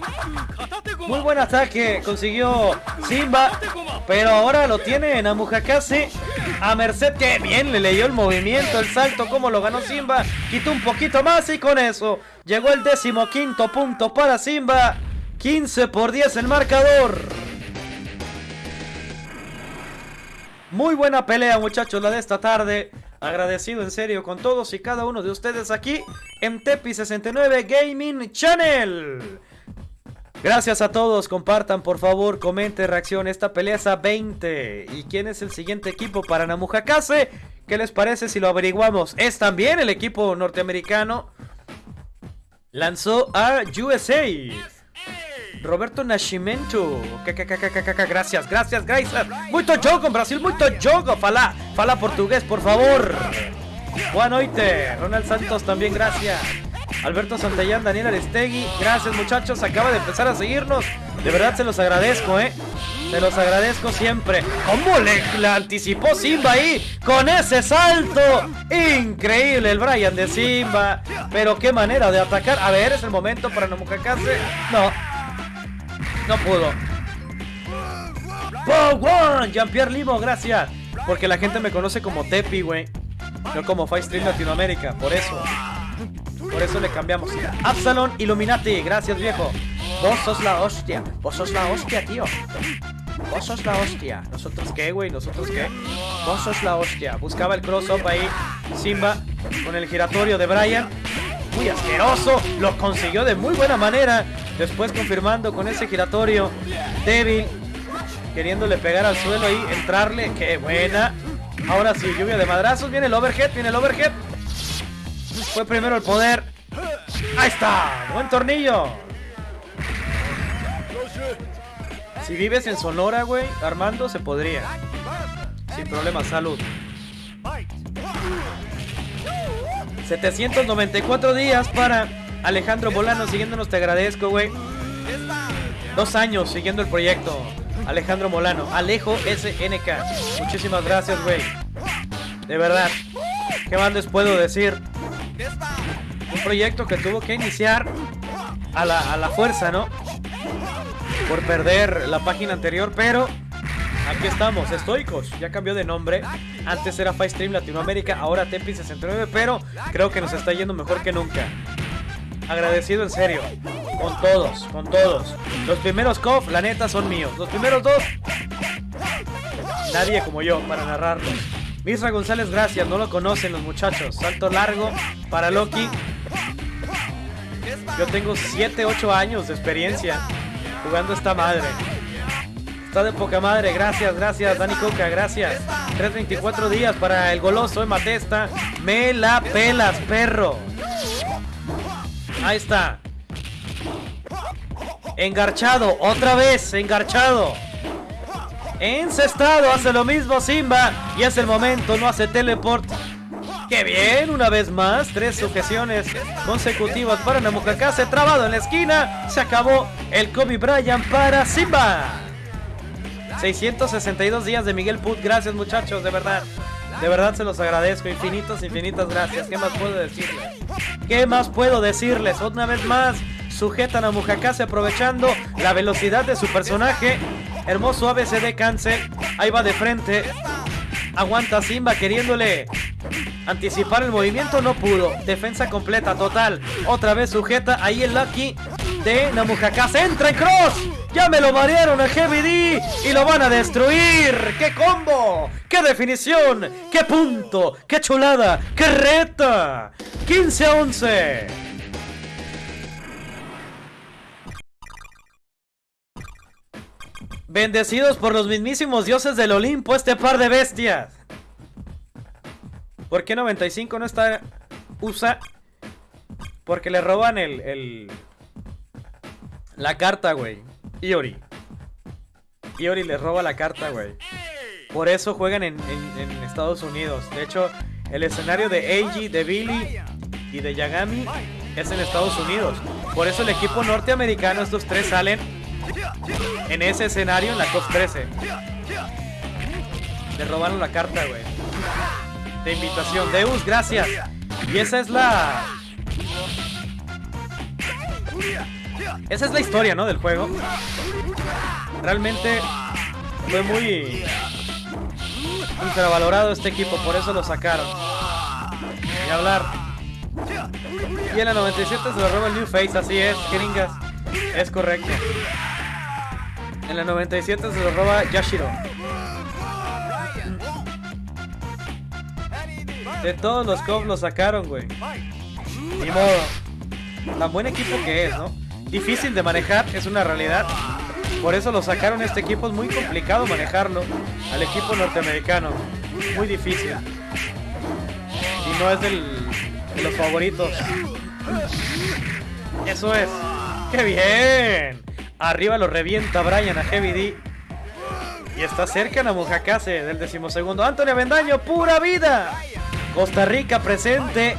Muy buen ataque consiguió Simba. Pero ahora lo tiene en Amujakase. A Merced que bien le leyó el movimiento, el salto, como lo ganó Simba. Quitó un poquito más y con eso llegó el décimo quinto punto para Simba. 15 por 10 el marcador. Muy buena pelea muchachos la de esta tarde. Agradecido en serio con todos y cada uno de ustedes aquí en Tepi69 Gaming Channel. Gracias a todos, compartan por favor, comenten, reacción. Esta pelea es a 20. ¿Y quién es el siguiente equipo para Namujakase? ¿Qué les parece si lo averiguamos? Es también el equipo norteamericano. Lanzó a USA. Roberto Nascimento. Gracias, gracias, gracias. Muito jogo, Brasil, muito jogo. Fala, fala portugués, por favor. Buenas noches. Ronald Santos también, gracias. Alberto Santayán, Daniel Arestegui. Gracias, muchachos. Acaba de empezar a seguirnos. De verdad se los agradezco, ¿eh? Se los agradezco siempre. ¿Cómo le, anticipó Simba ahí? Con ese salto. Increíble el Brian de Simba. Pero qué manera de atacar. A ver, es el momento para Nomukakase. No, no pudo. One! Jean-Pierre Limo, gracias. Porque la gente me conoce como Tepi, güey. No como Stream Latinoamérica. Por eso. Por eso le cambiamos. Absalon Illuminati, gracias viejo. Vos sos la hostia. Vos sos la hostia, tío. Vos sos la hostia. ¿Nosotros qué, güey? ¿Nosotros qué? Vos sos la hostia. Buscaba el cross-up ahí. Simba con el giratorio de Brian muy asqueroso. Lo consiguió de muy buena manera. Después confirmando con ese giratorio débil. Queriéndole pegar al suelo ahí, entrarle. ¡Qué buena! Ahora sí, lluvia de madrazos. Viene el overhead, viene el overhead. Fue primero el poder. ¡Ahí está! ¡Buen tornillo! Si vives en Sonora, güey, Armando, se podría. Sin problema, salud. 794 días para Alejandro Molano siguiéndonos, te agradezco, güey. Dos años siguiendo el proyecto. Alejandro Molano, Alejo SNK. Muchísimas gracias, güey. De verdad. ¿Qué más les puedo decir? Un proyecto que tuvo que iniciar a la, a la fuerza, ¿no? Por perder la página anterior, pero aquí estamos, estoicos. Ya cambió de nombre. Antes era Stream Latinoamérica, ahora Tepi69, pero creo que nos está yendo mejor que nunca. Agradecido en serio. Con todos, con todos. Los primeros KOF, la neta, son míos. Los primeros dos, nadie como yo para narrarlos. Misra González, gracias. No lo conocen los muchachos. Salto largo para Loki. Yo tengo 7, 8 años de experiencia jugando esta madre. Está de poca madre. Gracias, gracias. Dani Coca, gracias. 324 días para el goloso de Matesta. Me la pelas, perro. Ahí está. Engarchado, otra vez, engarchado. Encestado, hace lo mismo Simba. Y es el momento, no hace teleport. ¡Qué bien! Una vez más, tres sujeciones consecutivas para Se Trabado en la esquina. Se acabó el Kobe Bryant para Simba. 662 días de Miguel Put. Gracias, muchachos, de verdad. De verdad se los agradezco. Infinitas, infinitas gracias. ¿Qué más puedo decirles? ¿Qué más puedo decirles? Una vez más, sujetan a Mujakase aprovechando la velocidad de su personaje. Hermoso ABCD cancel. Ahí va de frente. Aguanta Simba queriéndole anticipar el movimiento. No pudo. Defensa completa, total. Otra vez sujeta. Ahí el Lucky de Namujakase. Entra en cross. Ya me lo marearon a Heavy y lo van a destruir. ¡Qué combo! ¡Qué definición! ¡Qué punto! ¡Qué chulada! ¡Qué reta! 15 a 11. Bendecidos por los mismísimos dioses del Olimpo este par de bestias. ¿Por qué 95 no está usa? Porque le roban el, el la carta, güey. Iori. Iori le roba la carta, güey. Por eso juegan en, Estados Unidos. De hecho, el escenario de Eiji, de Billy y de Yagami es en Estados Unidos. Por eso el equipo norteamericano, estos tres salen en ese escenario en la COP 13. Le robaron la carta, güey. De invitación. Deus, gracias. Y esa es la... Esa es la historia, ¿no? Del juego. Realmente fue muy infravalorado este equipo, por eso lo sacaron. Y hablar. Y en la 97 se lo roba el New Face, así es, gringas. Es correcto. En la 97 se lo roba Yashiro. De todos los cops lo sacaron, güey. Ni modo. Tan buen equipo que es, ¿no? Difícil de manejar, es una realidad. Por eso lo sacaron este equipo, es muy complicado manejarlo al equipo norteamericano. Muy difícil. Y no es del, de los favoritos. Eso es. ¡Qué bien! Arriba lo revienta Brian a Heavy D. Y está cerca la Mujakase del decimosegundo. Antonio Bendaño, pura vida. Costa Rica presente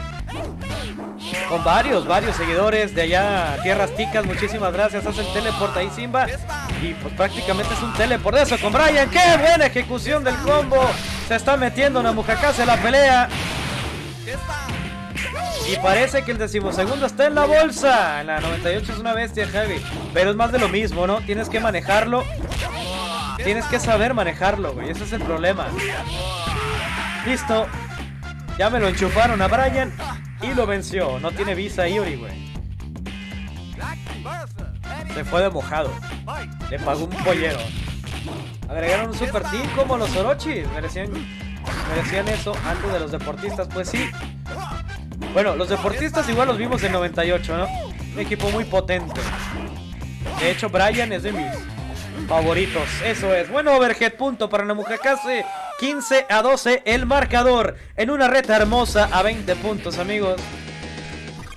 con varios, varios seguidores de allá, Tierras Ticas. Muchísimas gracias. Hace el teleport ahí, Simba. Y pues prácticamente es un teleport. Eso con Brian. ¡Qué buena ejecución del combo! Se está metiendo una Mujakase en la pelea. Y parece que el decimosegundo está en la bolsa. La 98 es una bestia heavy. Pero es más de lo mismo, ¿no? Tienes que manejarlo. Tienes que saber manejarlo, güey. Ese es el problema. Listo. Ya me lo enchufaron a Brian. Y lo venció. No tiene visa Iori, güey. Se fue de mojado. Le pagó un pollero. Agregaron un super team como los Orochis. Merecían, merecían eso antes de los deportistas. Pues sí. Bueno, los deportistas igual los vimos en 98, ¿no? Un equipo muy potente. De hecho, Brian es de mis favoritos. Eso es. Bueno, overhead punto para Namujakase. 15 a 12 el marcador en una reta hermosa a 20 puntos, amigos.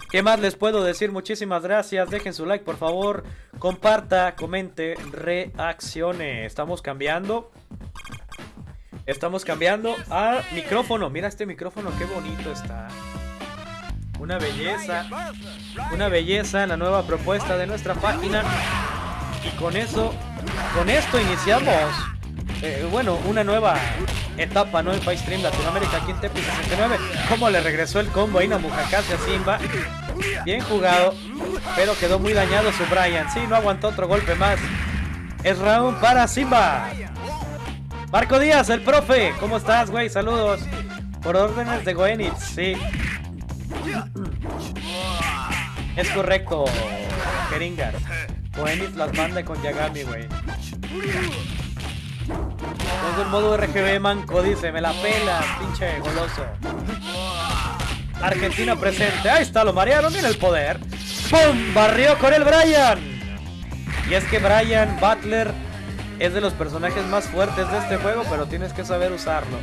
¿Qué más les puedo decir? Muchísimas gracias. Dejen su like, por favor. Comparta, comente, reaccione. Estamos cambiando. Estamos cambiando a micrófono. Mira este micrófono, qué bonito está. Una belleza. Una belleza la nueva propuesta de nuestra página. Y con eso, con esto iniciamos, eh, bueno, una nueva etapa, ¿no? En Fight Stream Latinoamérica aquí en Tepi 69. ¿Cómo le regresó el combo ahí Namujakase a Simba? Bien jugado, pero quedó muy dañado su Brian. Sí, no aguantó otro golpe más. Es round para Simba. Marco Díaz, el profe. ¿Cómo estás, güey? Saludos. Por órdenes de Goenitz, sí. Es correcto, Keringas. Goenitz las manda con Yagami, güey. Tengo el modo RGB manco, dice, me la pela, pinche goloso. Argentina presente, ahí está, lo marearon, mira el poder. ¡Pum! Barrió con el Brian. Y es que Brian Butler es de los personajes más fuertes de este juego, pero tienes que saber usarlo.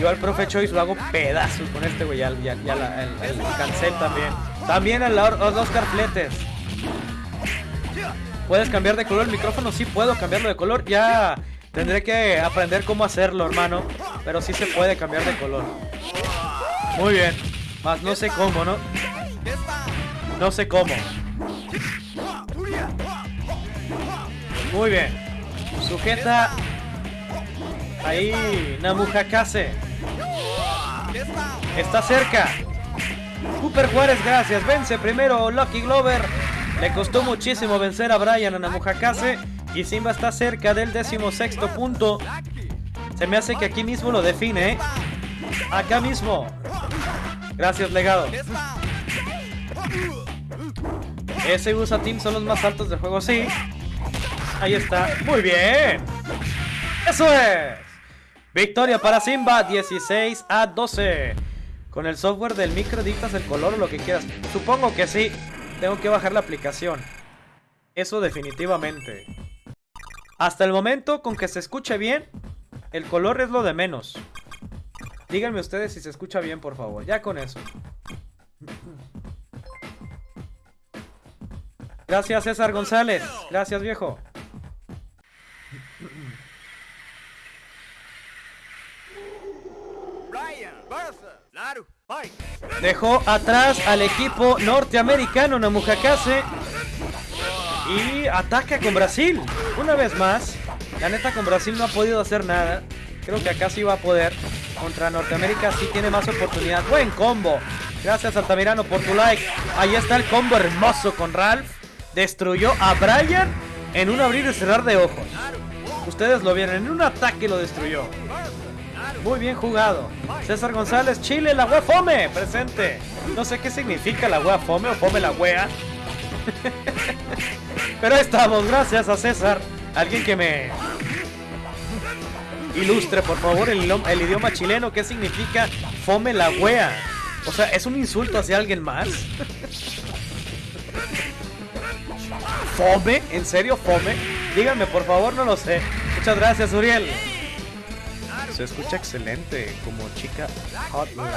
Yo al profe Choice lo hago pedazos con este güey, ya, el, el, cancel también. También al Oscar Fletes. ¿Puedes cambiar de color el micrófono? Sí puedo cambiarlo de color. Ya tendré que aprender cómo hacerlo, hermano. Pero sí se puede cambiar de color. Muy bien. Más no sé cómo, ¿no? No sé cómo. Muy bien. Sujeta. Ahí, Namujakase. Está cerca. Cooper Juárez, gracias. Vence primero Lucky Glover. Le costó muchísimo vencer a Brian Namujakase. Y Simba está cerca del decimosexto punto. Se me hace que aquí mismo lo define, ¿eh? Acá mismo. Gracias, legado. Ese USA Team son los más altos del juego, sí. Ahí está. Muy bien. Eso es. Victoria para Simba, 16 a 12. Con el software del micro dictas el color o lo que quieras. Supongo que sí. Tengo que bajar la aplicación. Eso definitivamente. Hasta el momento, con que se escuche bien, el color es lo de menos. Díganme ustedes si se escucha bien, por favor. Ya con eso. Gracias, César González. Gracias, viejo. Dejó atrás al equipo norteamericano Namujakase. Y ataca con Brasil. Una vez más. La neta con Brasil no ha podido hacer nada. Creo que acá sí va a poder. Contra Norteamérica sí tiene más oportunidad. Buen combo. Gracias Altamirano por tu like. Ahí está el combo hermoso con Ralph. Destruyó a Brian en un abrir y cerrar de ojos. Ustedes lo vieron. En un ataque lo destruyó. Muy bien jugado. César González, Chile, la wea fome, presente. No sé qué significa la wea fome o fome la wea. Pero ahí estamos, gracias a César. Alguien que me ilustre, por favor, el, el idioma chileno. ¿Qué significa fome la wea? O sea, ¿es un insulto hacia alguien más? ¿Fome? ¿En serio fome? Díganme, por favor, no lo sé. Muchas gracias, Uriel. Se escucha excelente, como chica hotline.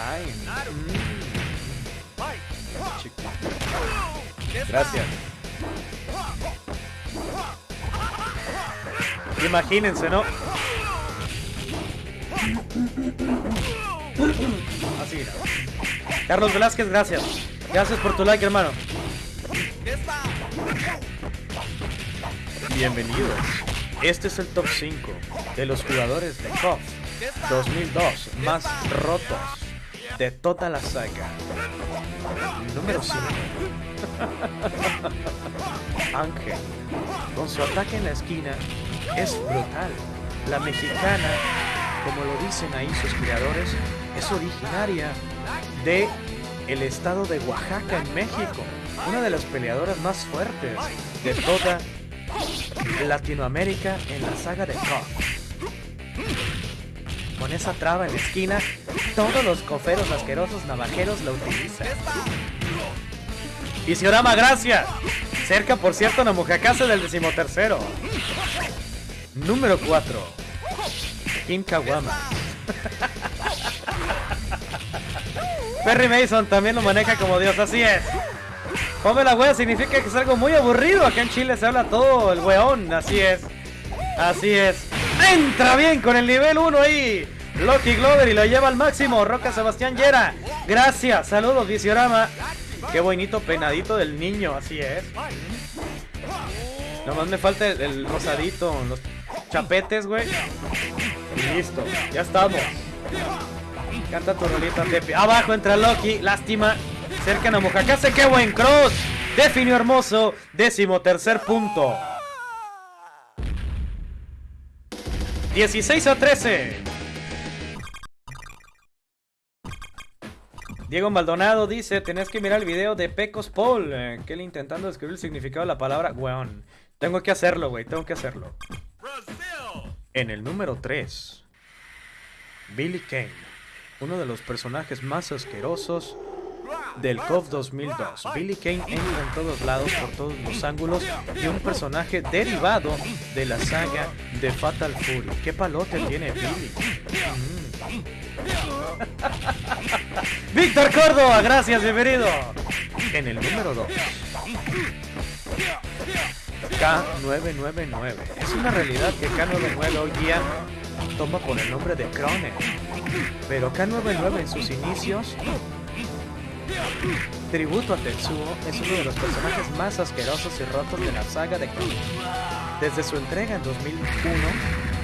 Mm. Gracias. Imagínense, ¿no? Así. Carlos Velázquez, gracias. Gracias por tu like, hermano. Bienvenidos. Este es el top 5 de los jugadores de KOF 2002 más rotos de toda la saga. Número 5. Ángel, con su ataque en la esquina, es brutal. La mexicana, como lo dicen ahí sus creadores, es originaria de el estado de Oaxaca en México. Una de las peleadoras más fuertes de toda Latinoamérica en la saga de KOF con esa traba en la esquina, todos los coferos asquerosos navajeros la utilizan. Visiorama, gracias. Cerca, por cierto, Namujacase del decimotercero. Número 4. Kim Kawama. Perry Mason también lo maneja como Dios, así es. Come la wea significa que es algo muy aburrido. Acá en Chile se habla todo el weón, así es. Así es. Entra bien con el nivel 1 ahí. Loki Glover y lo lleva al máximo. Roca Sebastián Yera. Gracias. Saludos, Visiorama. Qué bonito penadito del niño, así es. Nomás me falta el, rosadito, los chapetes, güey. Listo, ya estamos. Canta tu rolita, Tepi. Abajo entra Loki, lástima. Cercan a Mojakase, qué buen cross. Definió hermoso, décimo tercer punto. 16 a 13. Diego Maldonado dice, tenés que mirar el video de Pecos Paul, eh, que él intentando describir el significado de la palabra weón. Tengo que hacerlo, güey, tengo que hacerlo. En el número 3, Billy Kane, uno de los personajes más asquerosos del COF 2002. Billy Kane entra en todos lados, por todos los ángulos, y un personaje derivado de la saga de Fatal Fury. ¿Qué palote tiene Billy? Mm. Víctor Córdoba, gracias, bienvenido. En el número 2. K999. Es una realidad que K99 hoy día toma por el nombre de Krone. Pero K99 en sus inicios, tributo a Tetsuo, es uno de los personajes más asquerosos y rotos de la saga de Krone. Desde su entrega en 2001,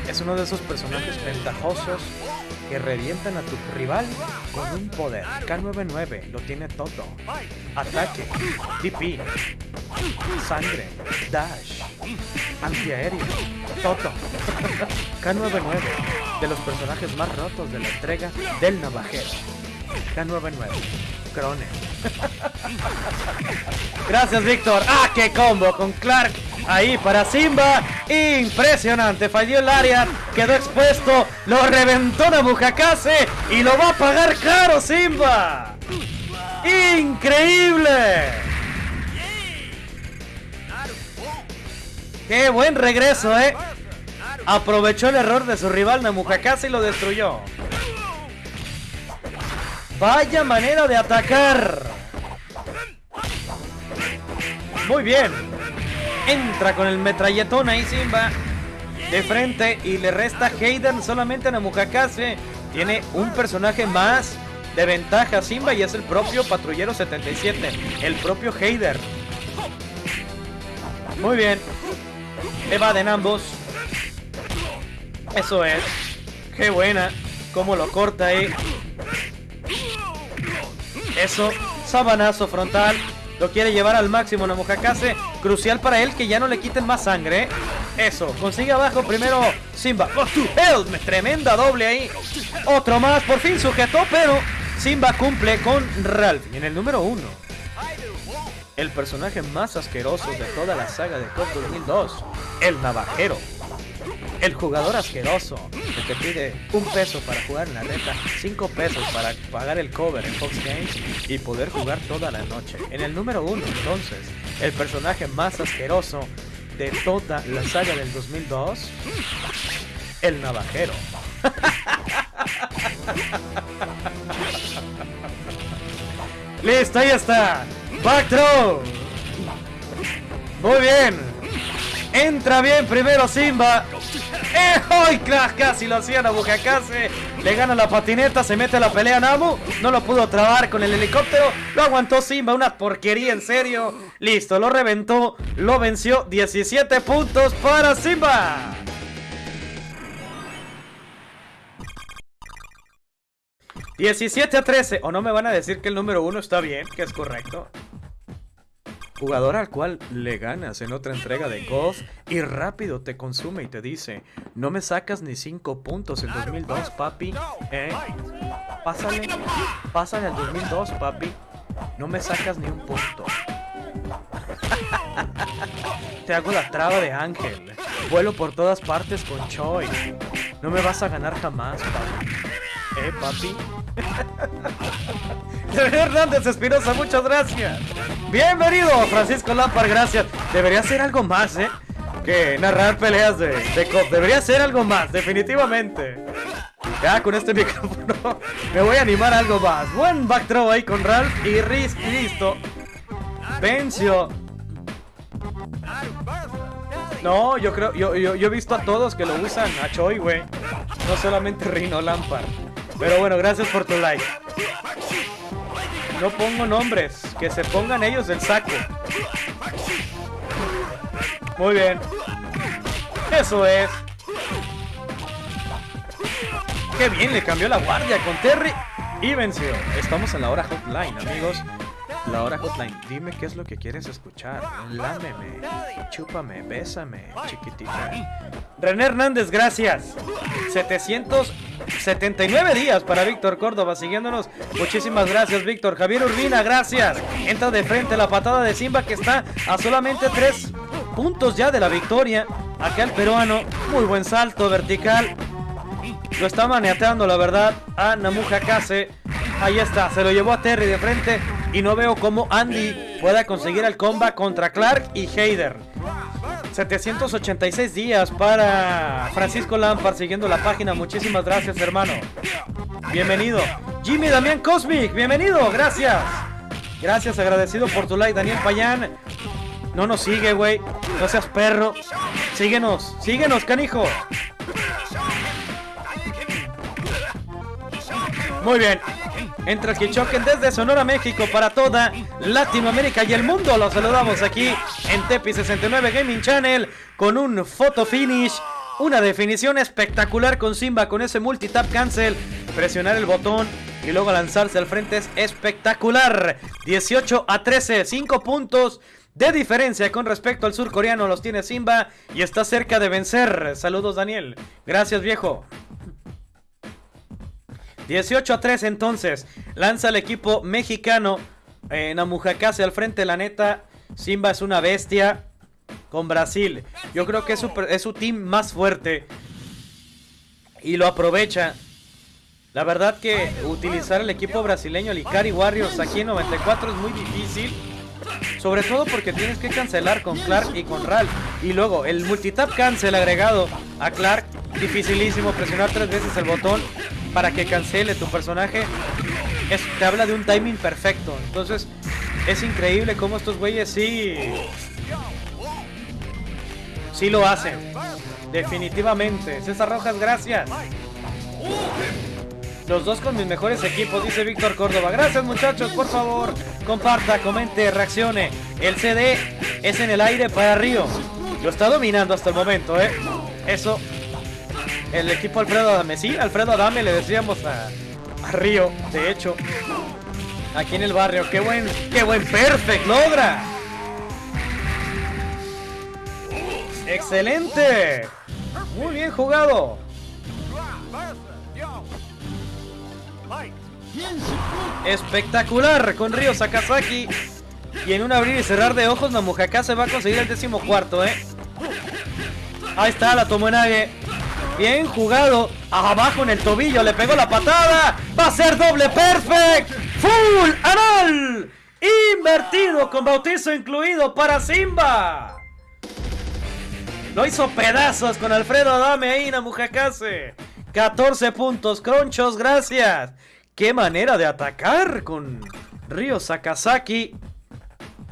es uno de esos personajes ventajosos que revientan a tu rival con un poder. K99 lo tiene todo. Ataque, TP, sangre, dash, antiaéreo, todo. K99, de los personajes más rotos de la entrega del navajero. K99, Crone. Gracias, Víctor. ¡Ah, qué combo con Clark! Ahí para Simba. Impresionante. Falló el área. Quedó expuesto. Lo reventó Nabujakase. Y lo va a pagar caro, Simba. ¡Increíble! ¡Qué buen regreso, eh! Aprovechó el error de su rival Namujakase y lo destruyó. Vaya manera de atacar. Muy bien. Entra con el metralletón ahí Simba. De frente y le resta Hayden solamente a Namujakase. Tiene un personaje más de ventaja Simba y es el propio Patrullero 77. El propio Heider. Muy bien. Evaden ambos. Eso es. Qué buena. Cómo lo corta ahí. Eso. Sabanazo frontal. Lo quiere llevar al máximo Namujakase. Crucial para él que ya no le quiten más sangre. Eso. Consigue abajo primero Simba. Oh. Tremenda doble ahí. Otro más. Por fin sujetó, pero Simba cumple con Ralph. Y en el número uno. El personaje más asqueroso de toda la saga de COD 2002. El navajero. El jugador asqueroso que te pide un peso para jugar en la reta, cinco pesos para pagar el cover en Fox Games y poder jugar toda la noche. En el número uno, entonces, el personaje más asqueroso de toda la saga del 2002, el navajero. Listo, ahí está. Back throw. Muy bien. Entra bien primero Simba. ¡Eh! Cla- Casi lo hacía Nabujakase. Le gana la patineta, se mete a la pelea Namu. No lo pudo trabar con el helicóptero. Lo aguantó Simba, una porquería en serio. Listo, lo reventó. Lo venció. 17 puntos para Simba. ¡17 a 13! ¿O no me van a decir que el número uno está bien? Que es correcto. Jugador al cual le ganas en otra entrega de golf y rápido te consume y te dice, no me sacas ni 5 puntos en 2002, papi. ¿Eh? Pásale, pásale al 2002, papi. No me sacas ni un punto. te hago la traba de ángel. Vuelo por todas partes con Choi. No me vas a ganar jamás, papi. ¿Eh, papi? Hernández Espinosa, muchas gracias. Bienvenido, Francisco Lampar, gracias. Debería ser algo más, ¿eh? Que narrar peleas de, de COP. Debería ser algo más, definitivamente. Ya con este micrófono me voy a animar a algo más. Buen back throw ahí con Ralph y Riz, listo. Venció. No, yo creo, yo, yo, yo he visto a todos que lo usan a Choi, güey. No solamente Rino Lampard. Pero bueno, gracias por tu like. No pongo nombres, que se pongan ellos el saco. Muy bien. Eso es. Qué bien, le cambió la guardia con Terry y venció. Estamos en la hora hotline, amigos. La hora hotline. Dime qué es lo que quieres escuchar. Lámeme, chúpame, bésame, chiquitita. René Hernández, gracias. 779 días para Víctor Córdoba siguiéndonos. Muchísimas gracias, Víctor. Javier Urbina, gracias. Entra de frente la patada de Simba que está a solamente 3 puntos ya de la victoria. Acá peruano, muy buen salto vertical. Lo está maniateando, la verdad, a Namuja Kase. Ahí está, se lo llevó a Terry de frente. Y no veo cómo Andy pueda conseguir el combat contra Clark y Heider. 786 días para Francisco Lampard siguiendo la página. Muchísimas gracias, hermano. Bienvenido. Jimmy Damián Cosmic, bienvenido, gracias. Gracias, agradecido por tu like, Daniel Payán. No nos sigue, güey. No seas perro. Síguenos, síguenos, canijo. Muy bien. Entra choquen desde Sonora, México para toda Latinoamérica y el mundo. Los saludamos aquí en Tepi 69 Gaming Channel con un photo finish. Una definición espectacular con Simba con ese multitap cancel. Presionar el botón y luego lanzarse al frente es espectacular. 18 a 13, 5 puntos de diferencia con respecto al surcoreano los tiene Simba y está cerca de vencer. Saludos Daniel. Gracias viejo. 18 a 3 entonces. Lanza el equipo mexicano. Eh, Namujacase al frente, la neta. Simba es una bestia. Con Brasil. Yo creo que es su, es su team más fuerte. Y lo aprovecha. La verdad que utilizar el equipo brasileño, el Ikari Warriors, aquí en 94 es muy difícil. Sobre todo porque tienes que cancelar con Clark y con Ral. Y luego el multitap cancel agregado a Clark. Dificilísimo presionar tres veces el botón para que cancele tu personaje. Es, te habla de un timing perfecto. Entonces es increíble cómo estos güeyes sí... Sí lo hacen. Definitivamente. César Rojas, gracias. Los dos con mis mejores equipos, dice Víctor Córdoba. Gracias muchachos, por favor, comparta, comente, reaccione. El CD es en el aire para Río. Lo está dominando hasta el momento, ¿eh? Eso. El equipo Alfredo Adame. Sí, Alfredo Adame le decíamos a, Río, de hecho. Aquí en el barrio. ¡Qué buen, qué buen perfect logra! ¡Excelente! Muy bien jugado. Espectacular con Ryo Sakazaki. Y en un abrir y cerrar de ojos, Namujaka se va a conseguir el décimo cuarto, ¿eh? Ahí está, la en Bien jugado. Abajo en el tobillo, le pegó la patada. Va a ser doble perfect. Full anal. Invertido con bautizo incluido para Simba. Lo hizo pedazos con Alfredo Adame ahí, Namujakase. 14 puntos, Cronchos, gracias. Qué manera de atacar con Ryo Sakazaki.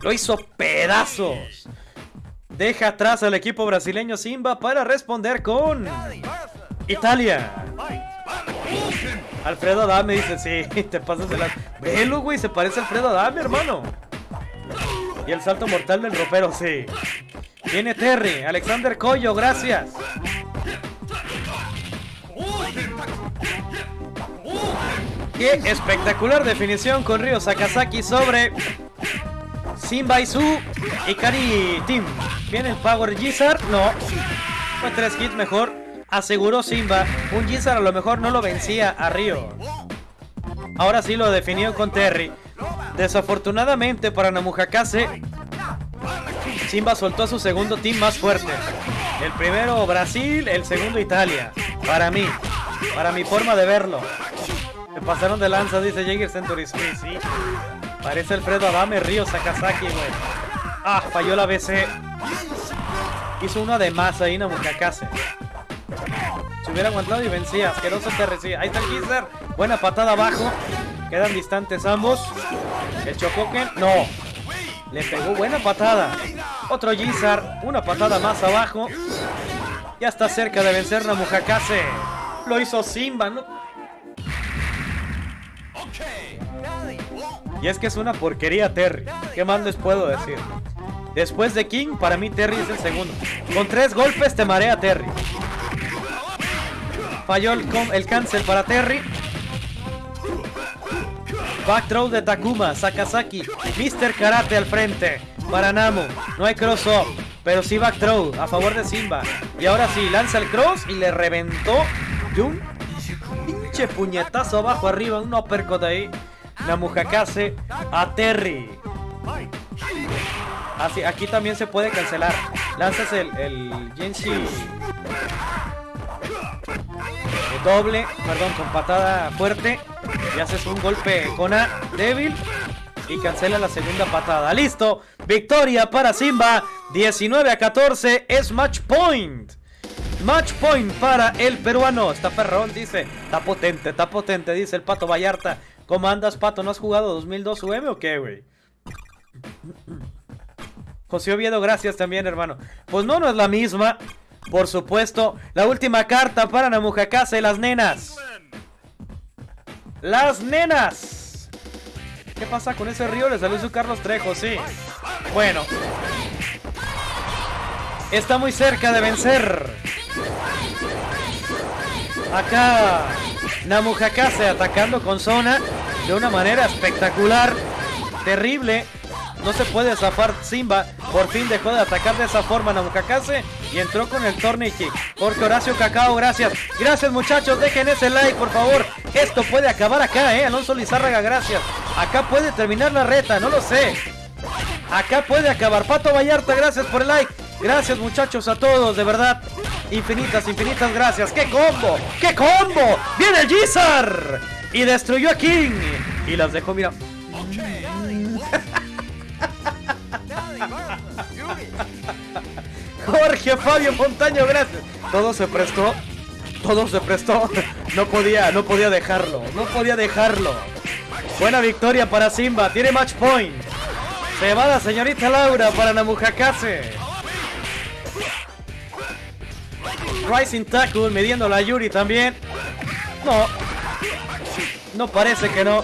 Lo hizo pedazos. Deja atrás al equipo brasileño Simba para responder con Italia. Alfredo Adame dice, sí, te pasas de la... Velo, güey, se parece a Alfredo Adame, hermano. Y el salto mortal del ropero, sí. Viene Terry, Alexander Coyo, gracias. Qué espectacular definición con Ryo Sakazaki sobre Simba y su Ikari Team. Viene el Power Gizar. No. Fue tres hits mejor. Aseguró Simba. Un Gizar a lo mejor no lo vencía a Ryo. Ahora sí lo definió con Terry. Desafortunadamente para Namujakase, Simba soltó a su segundo team más fuerte. El primero Brasil, el segundo Italia. Para mí. Para mi forma de verlo. Se pasaron de lanza, dice Jaeger Century. Sí. Parece Alfredo Adame, Río Sakazaki, güey. Ah, falló la BC. Hizo una de más ahí, Namukakase. Se hubiera aguantado y vencía. Asqueroso te Ahí está el Gizzer. Buena patada abajo. Quedan distantes ambos. El Chocoken. No. Le pegó buena patada. Otro Gizar. Una patada más abajo. Ya está cerca de vencer Namujakase. Lo hizo Simba, ¿no? Y es que es una porquería Terry. ¿Qué más les puedo decir? Después de King, para mí Terry es el segundo. Con tres golpes te marea Terry. Falló el, el cancel para Terry. Back throw de Takuma, Sakazaki, Mr. Karate al frente. Para Namu, no hay cross up, pero sí back throw a favor de Simba. Y ahora sí, lanza el cross y le reventó de pinche puñetazo abajo arriba, un uppercut ahí. Namujakase a Terry. Así, aquí también se puede cancelar. Lanzas el, el Genshi doble, perdón, con patada fuerte. Y haces un golpe con A débil. Y cancela la segunda patada. ¡Listo! Victoria para Simba. 19 a 14 es match point. Match point para el peruano. Está perrón, dice. Está potente, está potente, dice el Pato Vallarta. ¿Cómo andas, Pato? ¿No has jugado 2002 UM o qué, güey? José Oviedo, gracias también, hermano. Pues no, no es la misma. Por supuesto, la última carta para Namujakase, las nenas. Las nenas. ¿Qué pasa con ese río? Le salió su Carlos Trejo, sí. Bueno. Está muy cerca de vencer. Acá Namujakase atacando con zona de una manera espectacular. Terrible. No se puede zafar Simba. Por fin dejó de atacar de esa forma Namujakase y entró con el Torney Kick. Porque Horacio Cacao, gracias. Gracias muchachos, dejen ese like por favor. Esto puede acabar acá, eh. Alonso Lizárraga, gracias. Acá puede terminar la reta, no lo sé. Acá puede acabar. Pato Vallarta, gracias por el like. Gracias muchachos a todos, de verdad. Infinitas, infinitas gracias. ¡Qué combo! ¡Qué combo! ¡Viene el Gizar! Y destruyó a King. Y las dejó, mira. Jorge Fabio Montaño, gracias. Todo se prestó. Todo se prestó. No podía, no podía dejarlo. No podía dejarlo. Buena victoria para Simba. Tiene match point. Se va la señorita Laura para Namujakase. Rising Tackle midiendo la Yuri también. No. No parece que no.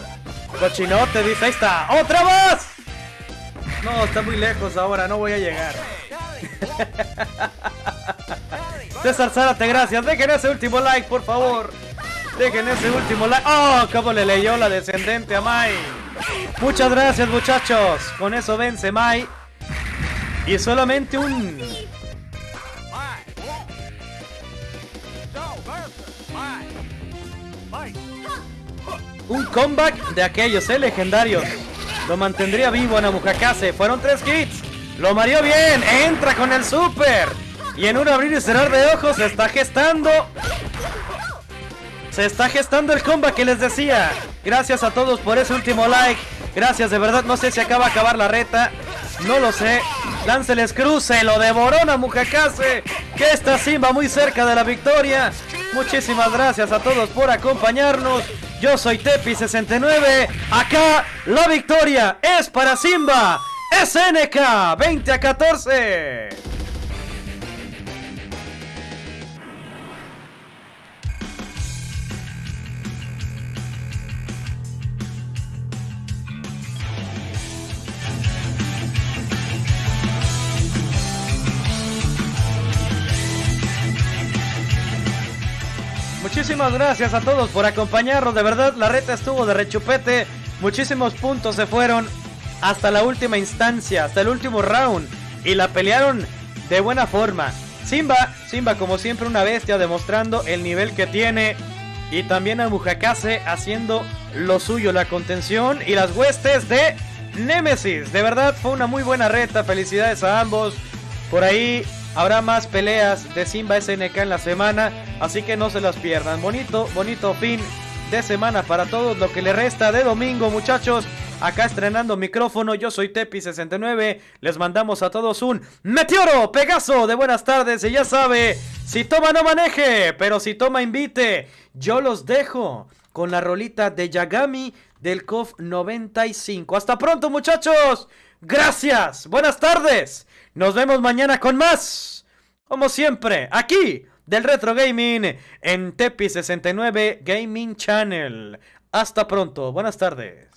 Cochinote dice, ahí está. ¡Otra más! No, está muy lejos ahora, no voy a llegar. César Zárate, gracias. Dejen ese último like, por favor. Dejen ese último like. ¡Oh! ¿Cómo le leyó la descendente a Mai? Muchas gracias, muchachos. Con eso vence Mai. Y solamente un... Un comeback de aquellos, ¿eh? Legendarios. Lo mantendría vivo a Namujakase. Fueron tres hits. Lo mareó bien. Entra con el super. Y en un abrir y cerrar de ojos se está gestando. Se está gestando el comeback que les decía. Gracias a todos por ese último like. Gracias, de verdad. No sé si acaba de acabar la reta. No lo sé. Lánceles cruce. Lo devoró Namujakase. Que está Simba muy cerca de la victoria. Muchísimas gracias a todos por acompañarnos. Yo soy Tepi69. Acá la victoria es para Simba. SNK 20 a 14. Muchísimas gracias a todos por acompañarnos. De verdad, la reta estuvo de rechupete. Muchísimos puntos se fueron hasta la última instancia, hasta el último round. Y la pelearon de buena forma. Simba, Simba como siempre una bestia demostrando el nivel que tiene. Y también a Mujakase haciendo lo suyo, la contención y las huestes de Nemesis. De verdad fue una muy buena reta. Felicidades a ambos. Por ahí habrá más peleas de Simba SNK en la semana. Así que no se las pierdan. Bonito, bonito fin de semana para todos. Lo que le resta de domingo, muchachos. Acá estrenando micrófono, yo soy Tepi69. Les mandamos a todos un meteoro, Pegaso de buenas tardes. Y ya sabe, si toma no maneje, pero si toma invite. Yo los dejo con la rolita de Yagami del COF 95. Hasta pronto, muchachos. Gracias. Buenas tardes. Nos vemos mañana con más. Como siempre, aquí, del retro gaming en Tepi69 Gaming Channel. Hasta pronto, buenas tardes.